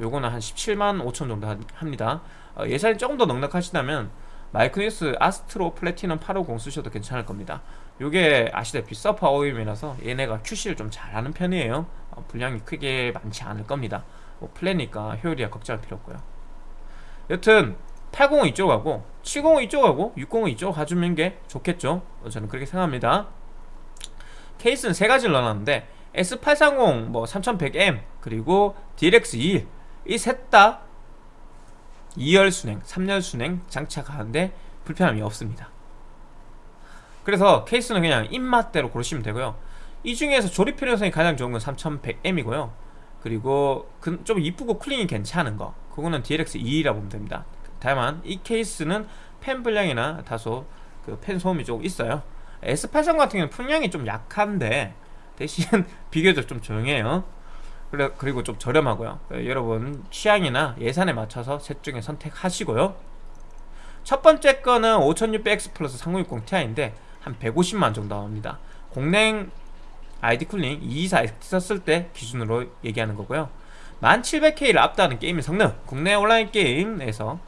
Speaker 1: 요거는 한 17만 5천 정도 하- 합니다. 어, 예산이 조금 더 넉넉하시다면 마이크로닉스 아스트로 플래티넘 850 쓰셔도 괜찮을 겁니다. 요게 아시다시피 서퍼 OEM이라서 얘네가 QC를 좀 잘하는 편이에요. 어, 분량이 크게 많지 않을 겁니다. 뭐 플래니까 효율이야 걱정할 필요 없고요. 여튼 80은 이쪽 하고 70은 이쪽 하고 60은 이쪽 가주는 게 좋겠죠? 어, 저는 그렇게 생각합니다. 케이스는 세 가지를 넣어놨는데 S830 뭐 3100M 그리고 DLX21 이 셋 다 2열 순행, 3열 순행 장착하는데 불편함이 없습니다. 그래서 케이스는 그냥 입맛대로 고르시면 되고요. 이 중에서 조립 필요성이 가장 좋은 건 3100M이고요. 그리고 그- 좀 이쁘고 쿨링이 괜찮은 거 그거는 DLX2라고 보면 됩니다. 다만 이 케이스는 펜 분량이나 다소 그펜 소음이 조금 있어요. S83 같은 경우는 풍량이 좀 약한데 대신 비교적 좀 조용해요 그리고 좀 저렴하고요. 어, 여러분 취향이나 예산에 맞춰서 셋 중에 선택하시고요. 첫 번째 거는 5600X 플러스 3060 Ti인데 한 150만 정도 나옵니다. 공랭 아이디 쿨링 224X 썼을 때 기준으로 얘기하는 거고요. 1700K를 압도하는 게임의 성능. 국내 온라인 게임에서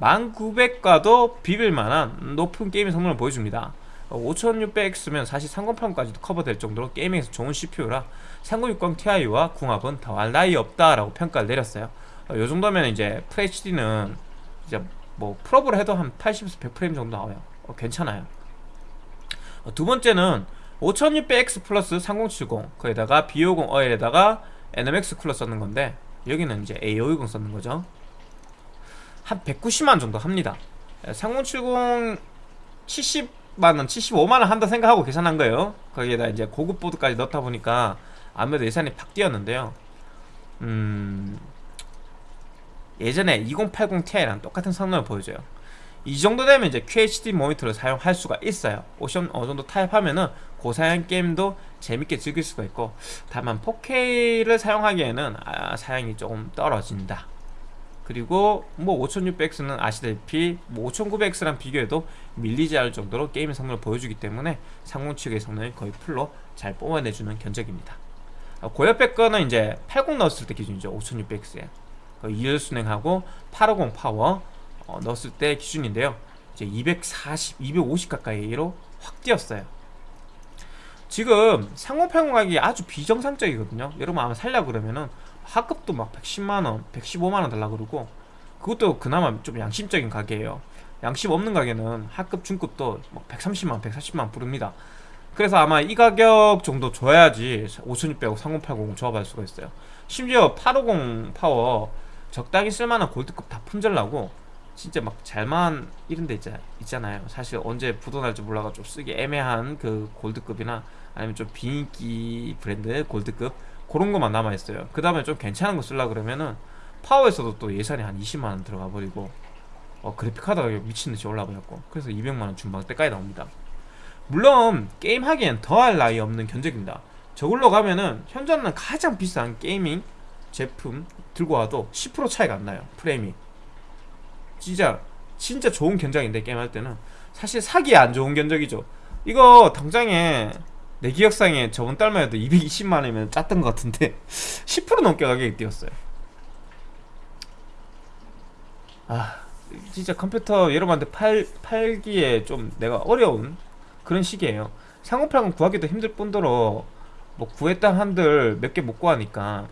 Speaker 1: 1900과도 비빌 만한 높은 게임의 성능을 보여줍니다. 5600X면 사실 3080까지도 커버될 정도로 gaming에서 좋은 CPU라 3060 Ti와 궁합은 더할 나위 없다라고 평가를 내렸어요. 어, 요 정도면 이제 FHD는 이제 뭐 풀옵을 해도 한 80에서 100프레임 정도 나와요. 어, 괜찮아요. 어, 두 번째는 5600X 플러스 3070 거기다가 B50 어엘에다가 NMX 쿨러 썼는 건데 여기는 이제 A520 썼는 거죠. 한 190만 정도 합니다. 3070 70만원 75만원 한다 생각하고 계산한 거예요. 거기에다 이제 고급 보드까지 넣다 보니까 아무래도 예산이 팍 뛰었는데요. 음 예전에 2080 Ti랑 똑같은 성능을 보여줘요. 이 정도 되면 이제 QHD 모니터를 사용할 수가 있어요. 옵션 어느 정도 타입하면은 고사양 게임도 재밌게 즐길 수가 있고 다만 4K를 사용하기에는 아, 사양이 조금 떨어진다. 그리고 뭐 5600X는 아시다시피 뭐 5900X랑 비교해도 밀리지 않을 정도로 게임의 성능을 보여주기 때문에 상공 측의 성능을 거의 풀로 잘 뽑아내주는 견적입니다 고엽백 거는 이제 80 넣었을 때 기준이죠. 5600X에 2열 순행하고 850 파워 어, 넣었을 때 기준인데요. 이제 240, 250 가까이로 확 뛰었어요. 지금 3080 가격이 아주 비정상적이거든요. 여러분 아마 살려 그러면은 하급도 막 110만원, 115만원 달라 그러고 그것도 그나마 좀 양심적인 가격이에요. 양심 없는 가격은 하급, 중급도 뭐 130만, 140만 부릅니다 그래서 아마 이 가격 정도 줘야지 5600, 3080 조합할 수가 있어요. 심지어 850 파워 적당히 쓸만한 골드급 다 품절나고 진짜 막 잘만 이런 데 있잖아요. 사실 언제 부도날지 몰라가 좀 쓰기 애매한 그 골드급이나 아니면 좀 비인기 브랜드 골드급 그런 것만 남아있어요. 그 다음에 좀 괜찮은 거 쓰려 그러면은 파워에서도 또 예산이 한 20만원 들어가 버리고 어, 그래픽 카드 가격 미친듯이 올라버렸고 그래서 200만원 중반대까지 나옵니다 물론 게임 하기엔 더할 나위 없는 견적입니다. 저걸로 가면은 현존하는 가장 비싼 gaming 제품 들고 와도 10% 차이가 안 나요 프레임이. 진짜 진짜 좋은 견적인데 게임할 때는. 사실 사기에 안 좋은 견적이죠. 이거 당장에 내 기억상에 저번 달만 해도 220만원이면 짰던 것 같은데 10% 넘게 가격이 뛰었어요. 아 진짜 컴퓨터 여러분한테 팔, 팔기에 좀 내가 어려운 그런 시기에요. 상호평은 구하기도 힘들 뿐더러 뭐 구했다 한들 몇 개 못 구하니까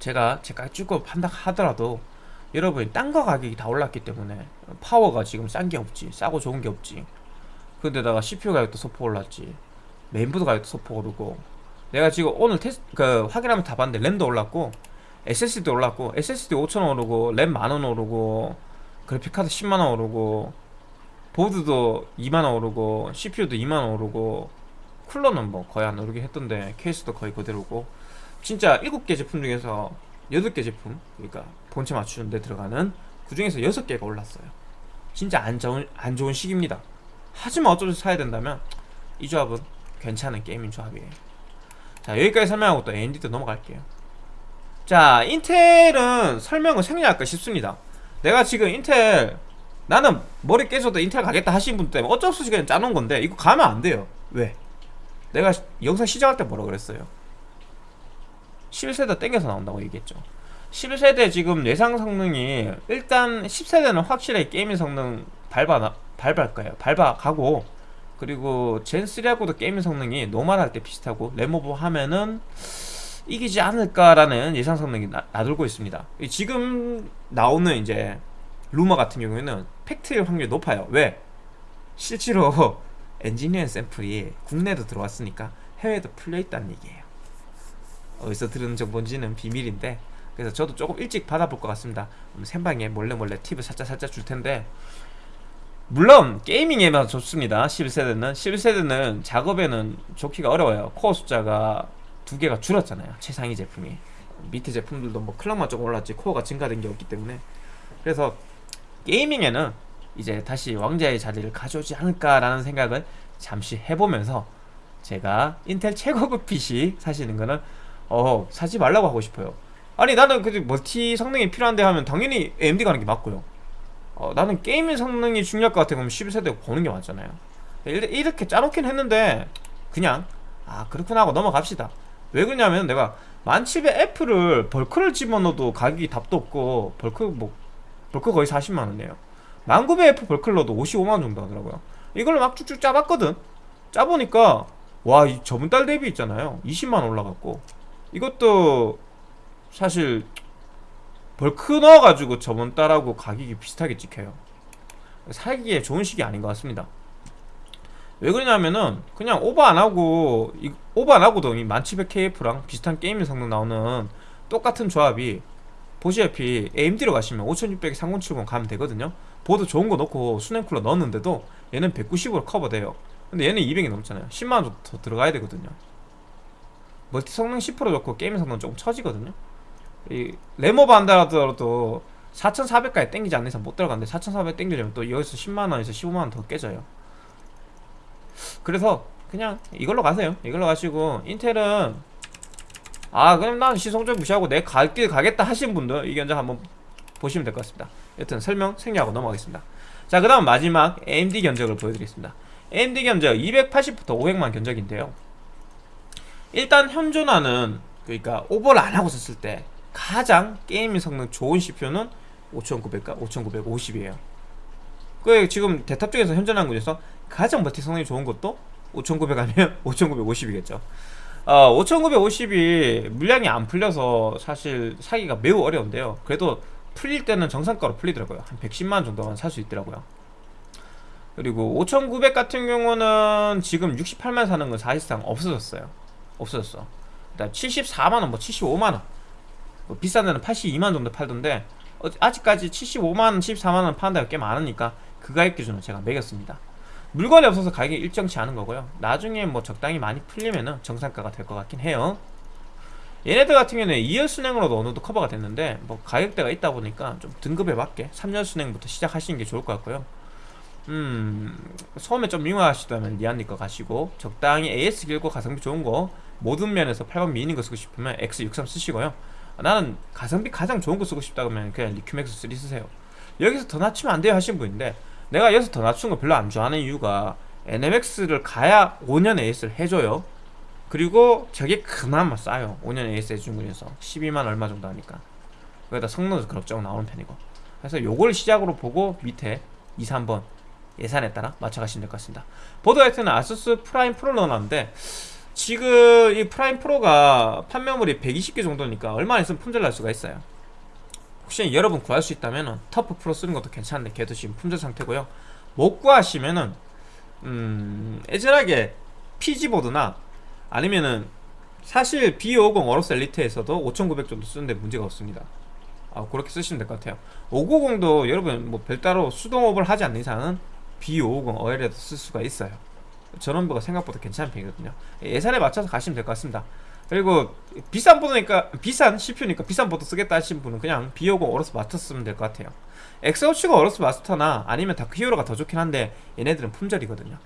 Speaker 1: 제가 제가 쭉 판다 하더라도 여러분이 딴거 가격이 다 올랐기 때문에 파워가 지금 싼 게 없지 싸고 좋은 게 없지. 근데다가 CPU 가격도 소폭 올랐지. 메인보드 가격도 소폭 오르고. 내가 지금 오늘 테스트 그 확인하면 다 봤는데 램도 올랐고 SSD도 올랐고 SSD 5천원 오르고 램 만원 오르고 그래픽카드 10만원 오르고 보드도 2만원 오르고 CPU도 2만원 오르고 쿨러는 뭐 거의 안 오르게 했던데 케이스도 거의 그대로고. 진짜 7개 제품 중에서 8개 제품 그러니까 본체 맞추는 데 들어가는 그 중에서 6개가 올랐어요. 진짜 안 좋은, 안 좋은 시기입니다. 하지만 어쩔 수 사야 된다면 이 조합은 괜찮은 게이밍 조합이에요. 자 여기까지 설명하고 또 AMD도 넘어갈게요. 자 인텔은 설명을 생략할까 싶습니다. 내가 지금 인텔 나는 머리 깨져도 인텔 가겠다 하신 분 때문에 어쩔 수 없이 그냥 짜놓은 건데 이거 가면 안 돼요. 왜? 내가 시- 영상 시작할 때 뭐라 그랬어요? 11세대 땡겨서 나온다고 얘기했죠. 11세대 지금 예상 성능이 일단 10세대는 확실하게 gaming 성능 밟아 나- 밟을 거예요? 밟아 가고 그리고 Zen3하고도 gaming 성능이 normal할 때 비슷하고 램오버 하면은 이기지 않을까라는 예상 성능이 나, 나돌고 있습니다. 이 지금 나오는 이제 루머 같은 경우에는 팩트일 확률이 높아요. 왜? 실제로 엔지니어 샘플이 국내도 들어왔으니까 해외에도 풀려 있다는 얘기예요. 어디서 들은 정보인지는 비밀인데 그래서 저도 조금 일찍 받아볼 것 같습니다. 그럼 생방에 몰래 몰래 팁을 살짝 살짝 줄 텐데. 물론 게이밍에만 좋습니다. 11세대는. 11세대는 작업에는 좋기가 어려워요. 코어 숫자가 두 개가 줄었잖아요. 최상위 제품이. 밑에 제품들도 뭐 클럭만 조금 올랐지 코어가 증가된 게 없기 때문에. 그래서 게이밍에는 이제 다시 왕자의 자리를 가져오지 않을까라는 생각을 잠시 해보면서 제가 인텔 최고급 PC 사시는 거는 어 사지 말라고 하고 싶어요. 아니 나는 그 멀티 성능이 필요한데 하면 당연히 AMD 가는 게 맞고요. 어, 나는 게임의 성능이 중요할 것 같아 그러면 11세대 보는 게 맞잖아요. 이렇게 짜놓긴 했는데 그냥 아 그렇구나 하고 넘어갑시다. 왜 그러냐면 내가 만칠에 F를 벌크를 집어넣어도 가격이 답도 없고 벌크 뭐 벌크 거의 40만원이에요. 1900F 벌크를 넣어도 55만원 정도 하더라고요. 이걸로 막 쭉쭉 짜봤거든. 짜보니까 와이 저번 달 대비 있잖아요. 20만원 올라갔고. 이것도 사실 벌크 넣어가지고 저번 달하고 가격이 비슷하게 찍혀요. 사기에 좋은 시기 아닌 것 같습니다. 왜 그러냐면은 그냥 오버 안하고 이- 오버 안하고도 이 1700KF랑 비슷한 게임 성능 나오는 똑같은 조합이 보시다시피 AMD로 가시면 5600에 3070 가면 되거든요. 보드 좋은 거 넣고 수냉쿨러 넣었는데도 얘는 190으로 커버돼요. 근데 얘는 200이 넘잖아요. 10만원 정도 더 들어가야 되거든요. 멀티 성능 10% 좋고 게임 성능 조금 처지거든요. 이 램오버 한다 하더라도 4400까지 땡기지 않는 이상 못 들어가는데 4400 땡기려면 또 여기서 10만원에서 15만원 더 깨져요. 그래서 그냥 이걸로 가세요. 이걸로 가시고 인텔은 아 그럼 난 시성적 무시하고 내 갈 길 가겠다 하신 분들 이 견적 한번 보시면 될 것 같습니다. 여튼 설명 생략하고 넘어가겠습니다. 자 그 다음 마지막 AMD 견적을 보여드리겠습니다. AMD 견적 280부터 500만 견적인데요. 일단 현존하는 그러니까 오버를 안 하고 썼을 때 가장 게임 성능 좋은 CPU는 5900과 5950이에요. 그 지금 대탑 중에서 현존하는 중에서 가장 멀티 성능이 좋은 것도 5900 아니면 5950이겠죠 어, 5950이 물량이 안 풀려서 사실 사기가 매우 어려운데요. 그래도 풀릴 때는 정상가로 풀리더라고요. 한 110만 정도만 살 수 있더라고요. 그리고 5900 같은 경우는 지금 68만 사는 건 사실상 없어졌어요. 없어졌어. 일단 74만원 뭐 75만원. 뭐 비싼 데는 82만 정도 팔던데 어, 아직까지 75만원 74만원 파는 데가 꽤 많으니까 그 가격 기준으로 제가 매겼습니다 물건이 없어서 가격이 일정치 않은 거고요. 나중에 뭐 적당히 많이 풀리면은 정상가가 될 것 같긴 해요. 얘네들 같은 경우는 2열 수냉으로도 어느 정도 커버가 됐는데 뭐 가격대가 있다 보니까 좀 등급에 맞게 3열 수냉부터 시작하시는 게 좋을 것 같고요. 음 처음에 좀 미 원하시다면 Lian Li 거 가시고 적당히 AS 길고 가성비 좋은 거 모든 면에서 팔방미인 거 쓰고 싶으면 X63 쓰시고요. 나는 가성비 가장 좋은 거 쓰고 싶다 그러면 그냥 Liqmax 3 쓰세요. 여기서 더 낮추면 안 돼요 하한선인데 내가 여기서 더 낮춘 거 별로 안 좋아하는 이유가 NMX를 가야 5년 AS를 해줘요. 그리고 저게 그나마 싸요. 5년 AS 해준 거에서 12만 얼마 정도 하니까. 거기다 성능도 그럭저럭 나오는 편이고. 그래서 요걸 시작으로 보고 밑에 2, 3번 예산에 따라 맞춰가시면 될 것 같습니다. 보드 하여튼 ASUS Prime Pro 넣어놨는데 지금 이 Prime Pro가 판매물이 120개 정도니까 얼마 있으면 품절 날 수가 있어요 혹시 여러분 구할 수 있다면 터프 프로 쓰는 것도 괜찮은데 걔도 지금 품절 상태고요. 못 구하시면은 음 애절하게 PG보드나 아니면은 사실 B550 어로스 엘리트에서도 5900 정도 쓰는데 문제가 없습니다. 아 그렇게 쓰시면 될 것 같아요. 590도 여러분 뭐 별따로 수동업을 하지 않는 이상은 B550 어엘에도 쓸 수가 있어요. 전원부가 생각보다 괜찮은 편이거든요. 예산에 맞춰서 가시면 될 것 같습니다 그리고 비싼 보드니까 비싼 CPU니까 비싼 보드 쓰겠다 하신 분은 그냥 B550 AORUS Master 쓰면 될 것 같아요. X570가 AORUS Master나 아니면 Dark Hero가 더 좋긴 한데 얘네들은 품절이거든요.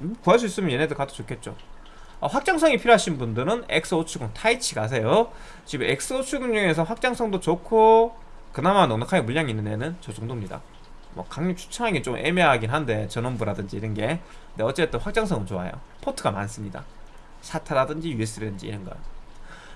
Speaker 1: 음, 구할 수 있으면 얘네들 가도 좋겠죠. 어, 확장성이 필요하신 분들은 X570 Taichi 가세요. 지금 X570 중에서 확장성도 좋고 그나마 넉넉하게 물량이 있는 애는 저 정도입니다. 뭐 강력 추천하기 좀 애매하긴 한데 전원부라든지 이런 게. 근데 어쨌든 확장성은 좋아요. 포트가 많습니다 SATA라든지 USB라든지 이런 거.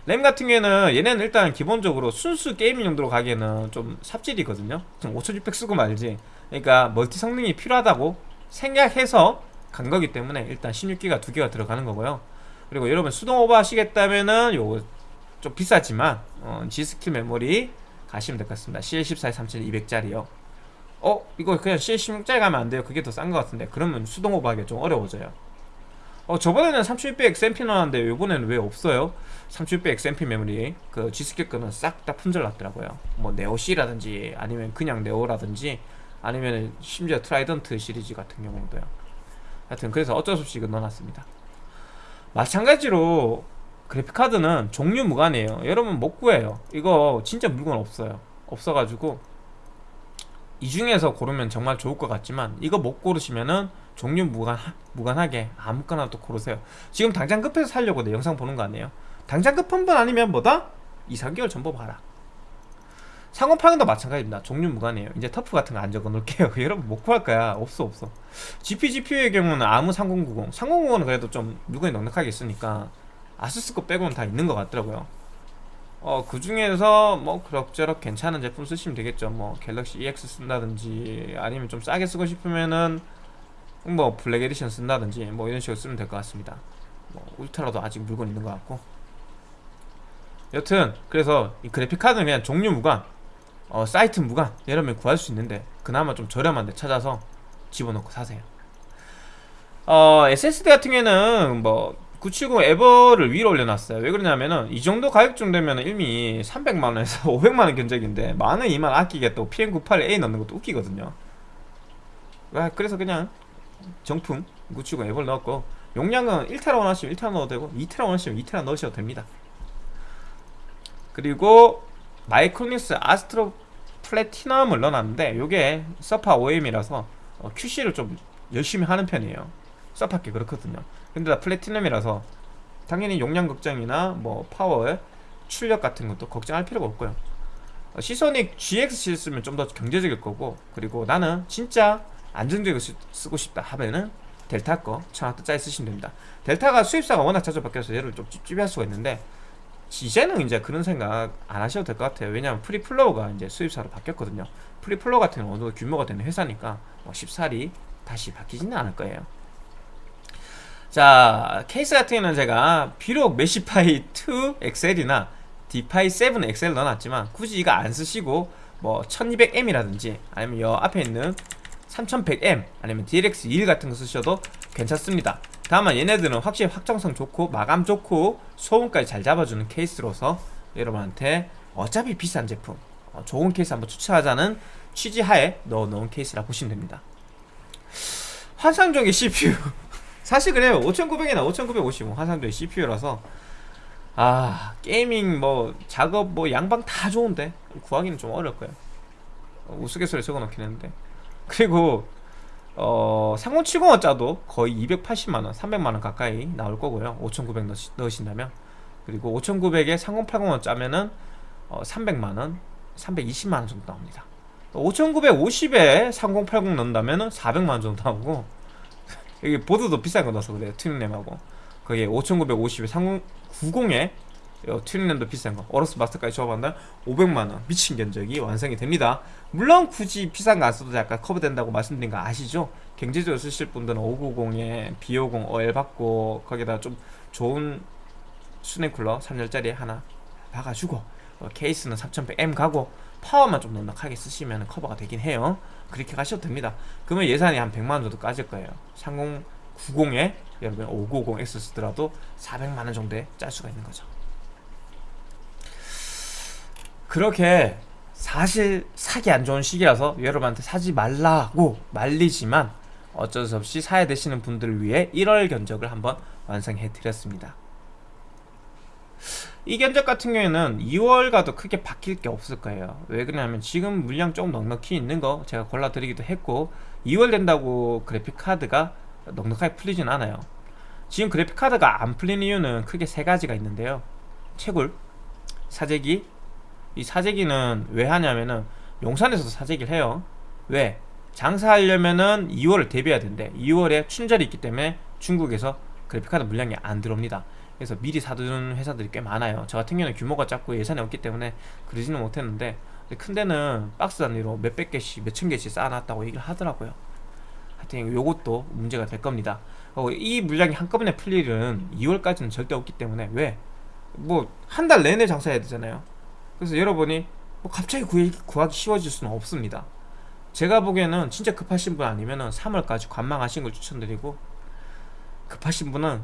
Speaker 1: 램 같은 경우에는 얘네는 일단 기본적으로 순수 gaming 용도로 가기에는 좀 삽질이거든요. 지금 5600 쓰고 말지. 그러니까 멀티 성능이 필요하다고 생각해서 간 거기 때문에 일단 16기가 두 개가 들어가는 거고요. 그리고 여러분 수동 오버 하시겠다면은 요거 좀 비싸지만 어, G.Skill 메모리 가시면 될 것 같습니다. CL14에 3200짜리요. 어? 이거 그냥 CL16짜리 가면 안 돼요. 그게 더 싼 것 같은데 그러면 수동 오버 하기가 좀 어려워져요. 어 저번에는 3600 XMP 나왔는데 이번에는 왜 없어요? 3600 XMP 메모리 그 G.Skill 거는 싹 다 품절 났더라고요. 뭐 Neo C라든지 아니면 그냥 Neo라든지 아니면 심지어 Trident 시리즈 같은 경우도요. 하여튼 그래서 어쩔 수 없이 이거 넣어놨습니다. 마찬가지로 그래픽카드는 종류 무관이에요. 여러분 못 구해요. 이거 진짜 물건 없어요. 없어가지고 이 중에서 고르면 정말 좋을 것 같지만 이거 못 고르시면은 종류 무관, 무관하게 아무거나 또 고르세요. 지금 당장 급해서 살려고 내 영상 보는 거 아니에요? 당장 급한 분 아니면 뭐다? 2, 3개월 전보 봐라. 상호팡도 마찬가지입니다. 종류 무관이에요. 이제 터프 같은 거 안 적어 놓을게요. 여러분 못 구할 거야. 없어 없어. GP, GPU의 경우는 아무 3090 3090은 그래도 좀 물건이 넉넉하게 있으니까 아수스 거 빼고는 다 있는 것 같더라고요. 어, 그 중에서 뭐 그럭저럭 괜찮은 제품 쓰시면 되겠죠. 뭐 Galaxy EX 쓴다든지 아니면 좀 싸게 쓰고 싶으면은 뭐 Black Edition 쓴다든지 뭐 이런 식으로 쓰면 될 것 같습니다. 뭐 Ultra도 아직 물건 있는 것 같고. 여튼 그래서 이 그래픽 카드는 그냥 종류 무관, 어, 사이트 무관 여러분 구할 수 있는데 그나마 좀 저렴한 데 찾아서 집어넣고 사세요. 어, SSD 같은 경우에는 뭐 970 EVO를 위로 올려놨어요 왜 그러냐면은 이 정도 가격 정도면 이미 300만원에서 500만원 견적인데 만원 2만 아끼게 또 PM981A 넣는 것도 웃기거든요 아, 그래서 그냥 정품 970 EVO를 넣었고 용량은 1테라 원하시면 1테라 넣어도 되고 2테라 원하시면 2테라 넣으셔도 됩니다. 그리고 마이크로닉스 ASTRO Platinum을 넣어놨는데 이게 서파 OEM이라서 어, QC를 좀 열심히 하는 편이에요. 서파게 그렇거든요. 근데 다 Platinum이라서 당연히 용량 걱정이나 뭐 파워 출력 같은 것도 걱정할 필요가 없고요. 어, Seasonic GX 쓰면 좀 더 경제적일 거고 그리고 나는 진짜 안정적으로 쓰, 쓰고 싶다 하면은 델타 거 천 와트짜리 쓰시면 됩니다. Delta가 수입사가 워낙 자주 바뀌어서 얘를 좀 찝찝할 수가 있는데 이제는 이제 그런 생각 안 하셔도 될 것 같아요. 왜냐하면 프리플로우가 이제 수입사로 바뀌었거든요. 프리플로우 같은 경우는 어느 정도 규모가 되는 회사니까 뭐 쉽사리 다시 바뀌지는 않을 거예요. 자 케이스 같은 경우는 제가 비록 Meshify 2 XL이나 디파이 7 엑셀 넣어놨지만 굳이 이거 안 쓰시고 뭐 1200M이라든지 아니면 여 앞에 있는 3100M 아니면 DLX21 같은 거 쓰셔도 괜찮습니다. 다만 얘네들은 확실히 확정성 좋고 마감 좋고 소음까지 잘 잡아주는 케이스로서 여러분한테 어차피 비싼 제품 어, 좋은 케이스 한번 추천하자는 취지 하에 넣어놓은 케이스라 보시면 됩니다. 환상적인 CPU 사실 그래요. 5900이나 5950 화상도의 CPU라서 아 게이밍 뭐 작업 뭐 양방 다 좋은데 구하기는 좀 어려울 거예요. 어, 우스갯소리 적어놓긴 했는데 그리고 어 3070원 짜도 거의 280만원 300만원 가까이 나올 거고요. 5900 넣으시, 넣으신다면. 그리고 5900에 3080원 짜면은 어 300만원 320만원 정도 나옵니다. 5950에 3080 넣는다면은 400만원 정도 나오고 여기 보드도 비싼 거 넣어서 그래요. 튜닝램하고. 그게 5950에 3090에 튜닝램도 비싼 거. 어로스 마스터까지 조합한다 500만원. 미친 견적이 완성이 됩니다. 물론 굳이 비싼 거 안 써도 약간 커버된다고 말씀드린 거 아시죠? 경제적으로 쓰실 분들은 590에 B50 OL 받고 거기다 좀 좋은 수냉 쿨러 3열짜리 하나 박아주고 어, 케이스는 3100M 가고 파워만 좀 넉넉하게 쓰시면 커버가 되긴 해요. 그렇게 가셔도 됩니다. 그러면 예산이 한 100만원 정도 까질 거예요. 3090에 여러분 590X 쓰더라도 400만원 정도에 짤 수가 있는 거죠 그렇게 사실 사기 안 좋은 시기라서 여러분한테 사지 말라고 말리지만 어쩔 수 없이 사야 되시는 분들을 위해 1월 견적을 한번 완성해 드렸습니다. 이 견적 같은 경우에는 2월과도 크게 바뀔 게 없을 거예요. 왜 그러냐면 지금 물량 조금 넉넉히 있는 거 제가 골라드리기도 했고 2월 된다고 그래픽카드가 넉넉하게 풀리진 않아요. 지금 그래픽카드가 안 풀리는 이유는 크게 세 가지가 있는데요. 채굴, 사재기 이 사재기는 왜 하냐면은 용산에서도 사재기를 해요. 왜? 장사하려면은 2월을 대비해야 된대. 2월에 춘절이 있기 때문에 중국에서 그래픽카드 물량이 안 들어옵니다. 그래서 미리 사두는 회사들이 꽤 많아요. 저 같은 경우는 규모가 작고 예산이 없기 때문에 그러지는 못했는데 큰 데는 박스 단위로 몇백 개씩 몇천 개씩 쌓아놨다고 얘기를 하더라고요. 하여튼 요것도 문제가 될 겁니다. 어, 이 물량이 한꺼번에 풀 일은 2월까지는 절대 없기 때문에 왜? 뭐 한 달 내내 장사해야 되잖아요 그래서 여러분이 뭐 갑자기 구하기 쉬워질 수는 없습니다 제가 보기에는 진짜 급하신 분 아니면 은 3월까지 관망하신 걸 추천드리고 급하신 분은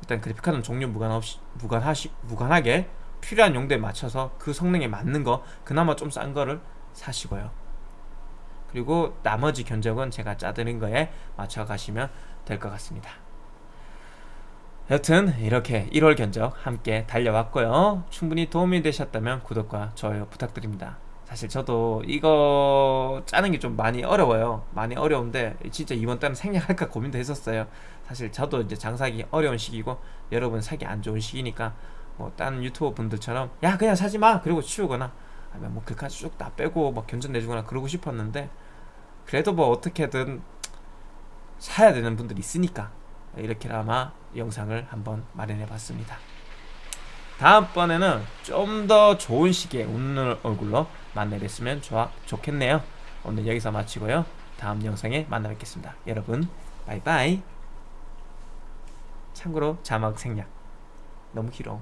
Speaker 1: 일단 그래픽카드는 종류 무관 없이 무관하시 무관하게 필요한 용도에 맞춰서 그 성능에 맞는 거 그나마 좀 싼 거를 사시고요. 그리고 나머지 견적은 제가 짜드린 거에 맞춰 가시면 될 것 같습니다. 여튼 이렇게 1월 견적 함께 달려왔고요. 충분히 도움이 되셨다면 구독과 좋아요 부탁드립니다. 사실 저도 이거 짜는 게 좀 많이 어려워요. 많이 어려운데 진짜 이번 달은 생략할까 고민도 했었어요. 사실 저도 이제 장사하기 어려운 시기고 여러분 사기 안 좋은 시기니까 뭐 다른 유튜버 분들처럼 야 그냥 사지 마 그리고 치우거나 아니면 뭐 글까지 쭉 다 빼고 막 견적 내주거나 그러고 싶었는데 그래도 뭐 어떻게든 사야 되는 분들이 있으니까 이렇게나마 영상을 한번 마련해 봤습니다. 다음번에는 좀 더 좋은 시기에 웃는 얼굴로 만나뵀으면 좋아, 좋겠네요. 오늘 여기서 마치고요. 다음 영상에 만나 뵙겠습니다. 여러분, 바이바이. 참고로 자막 생략. 너무 길어.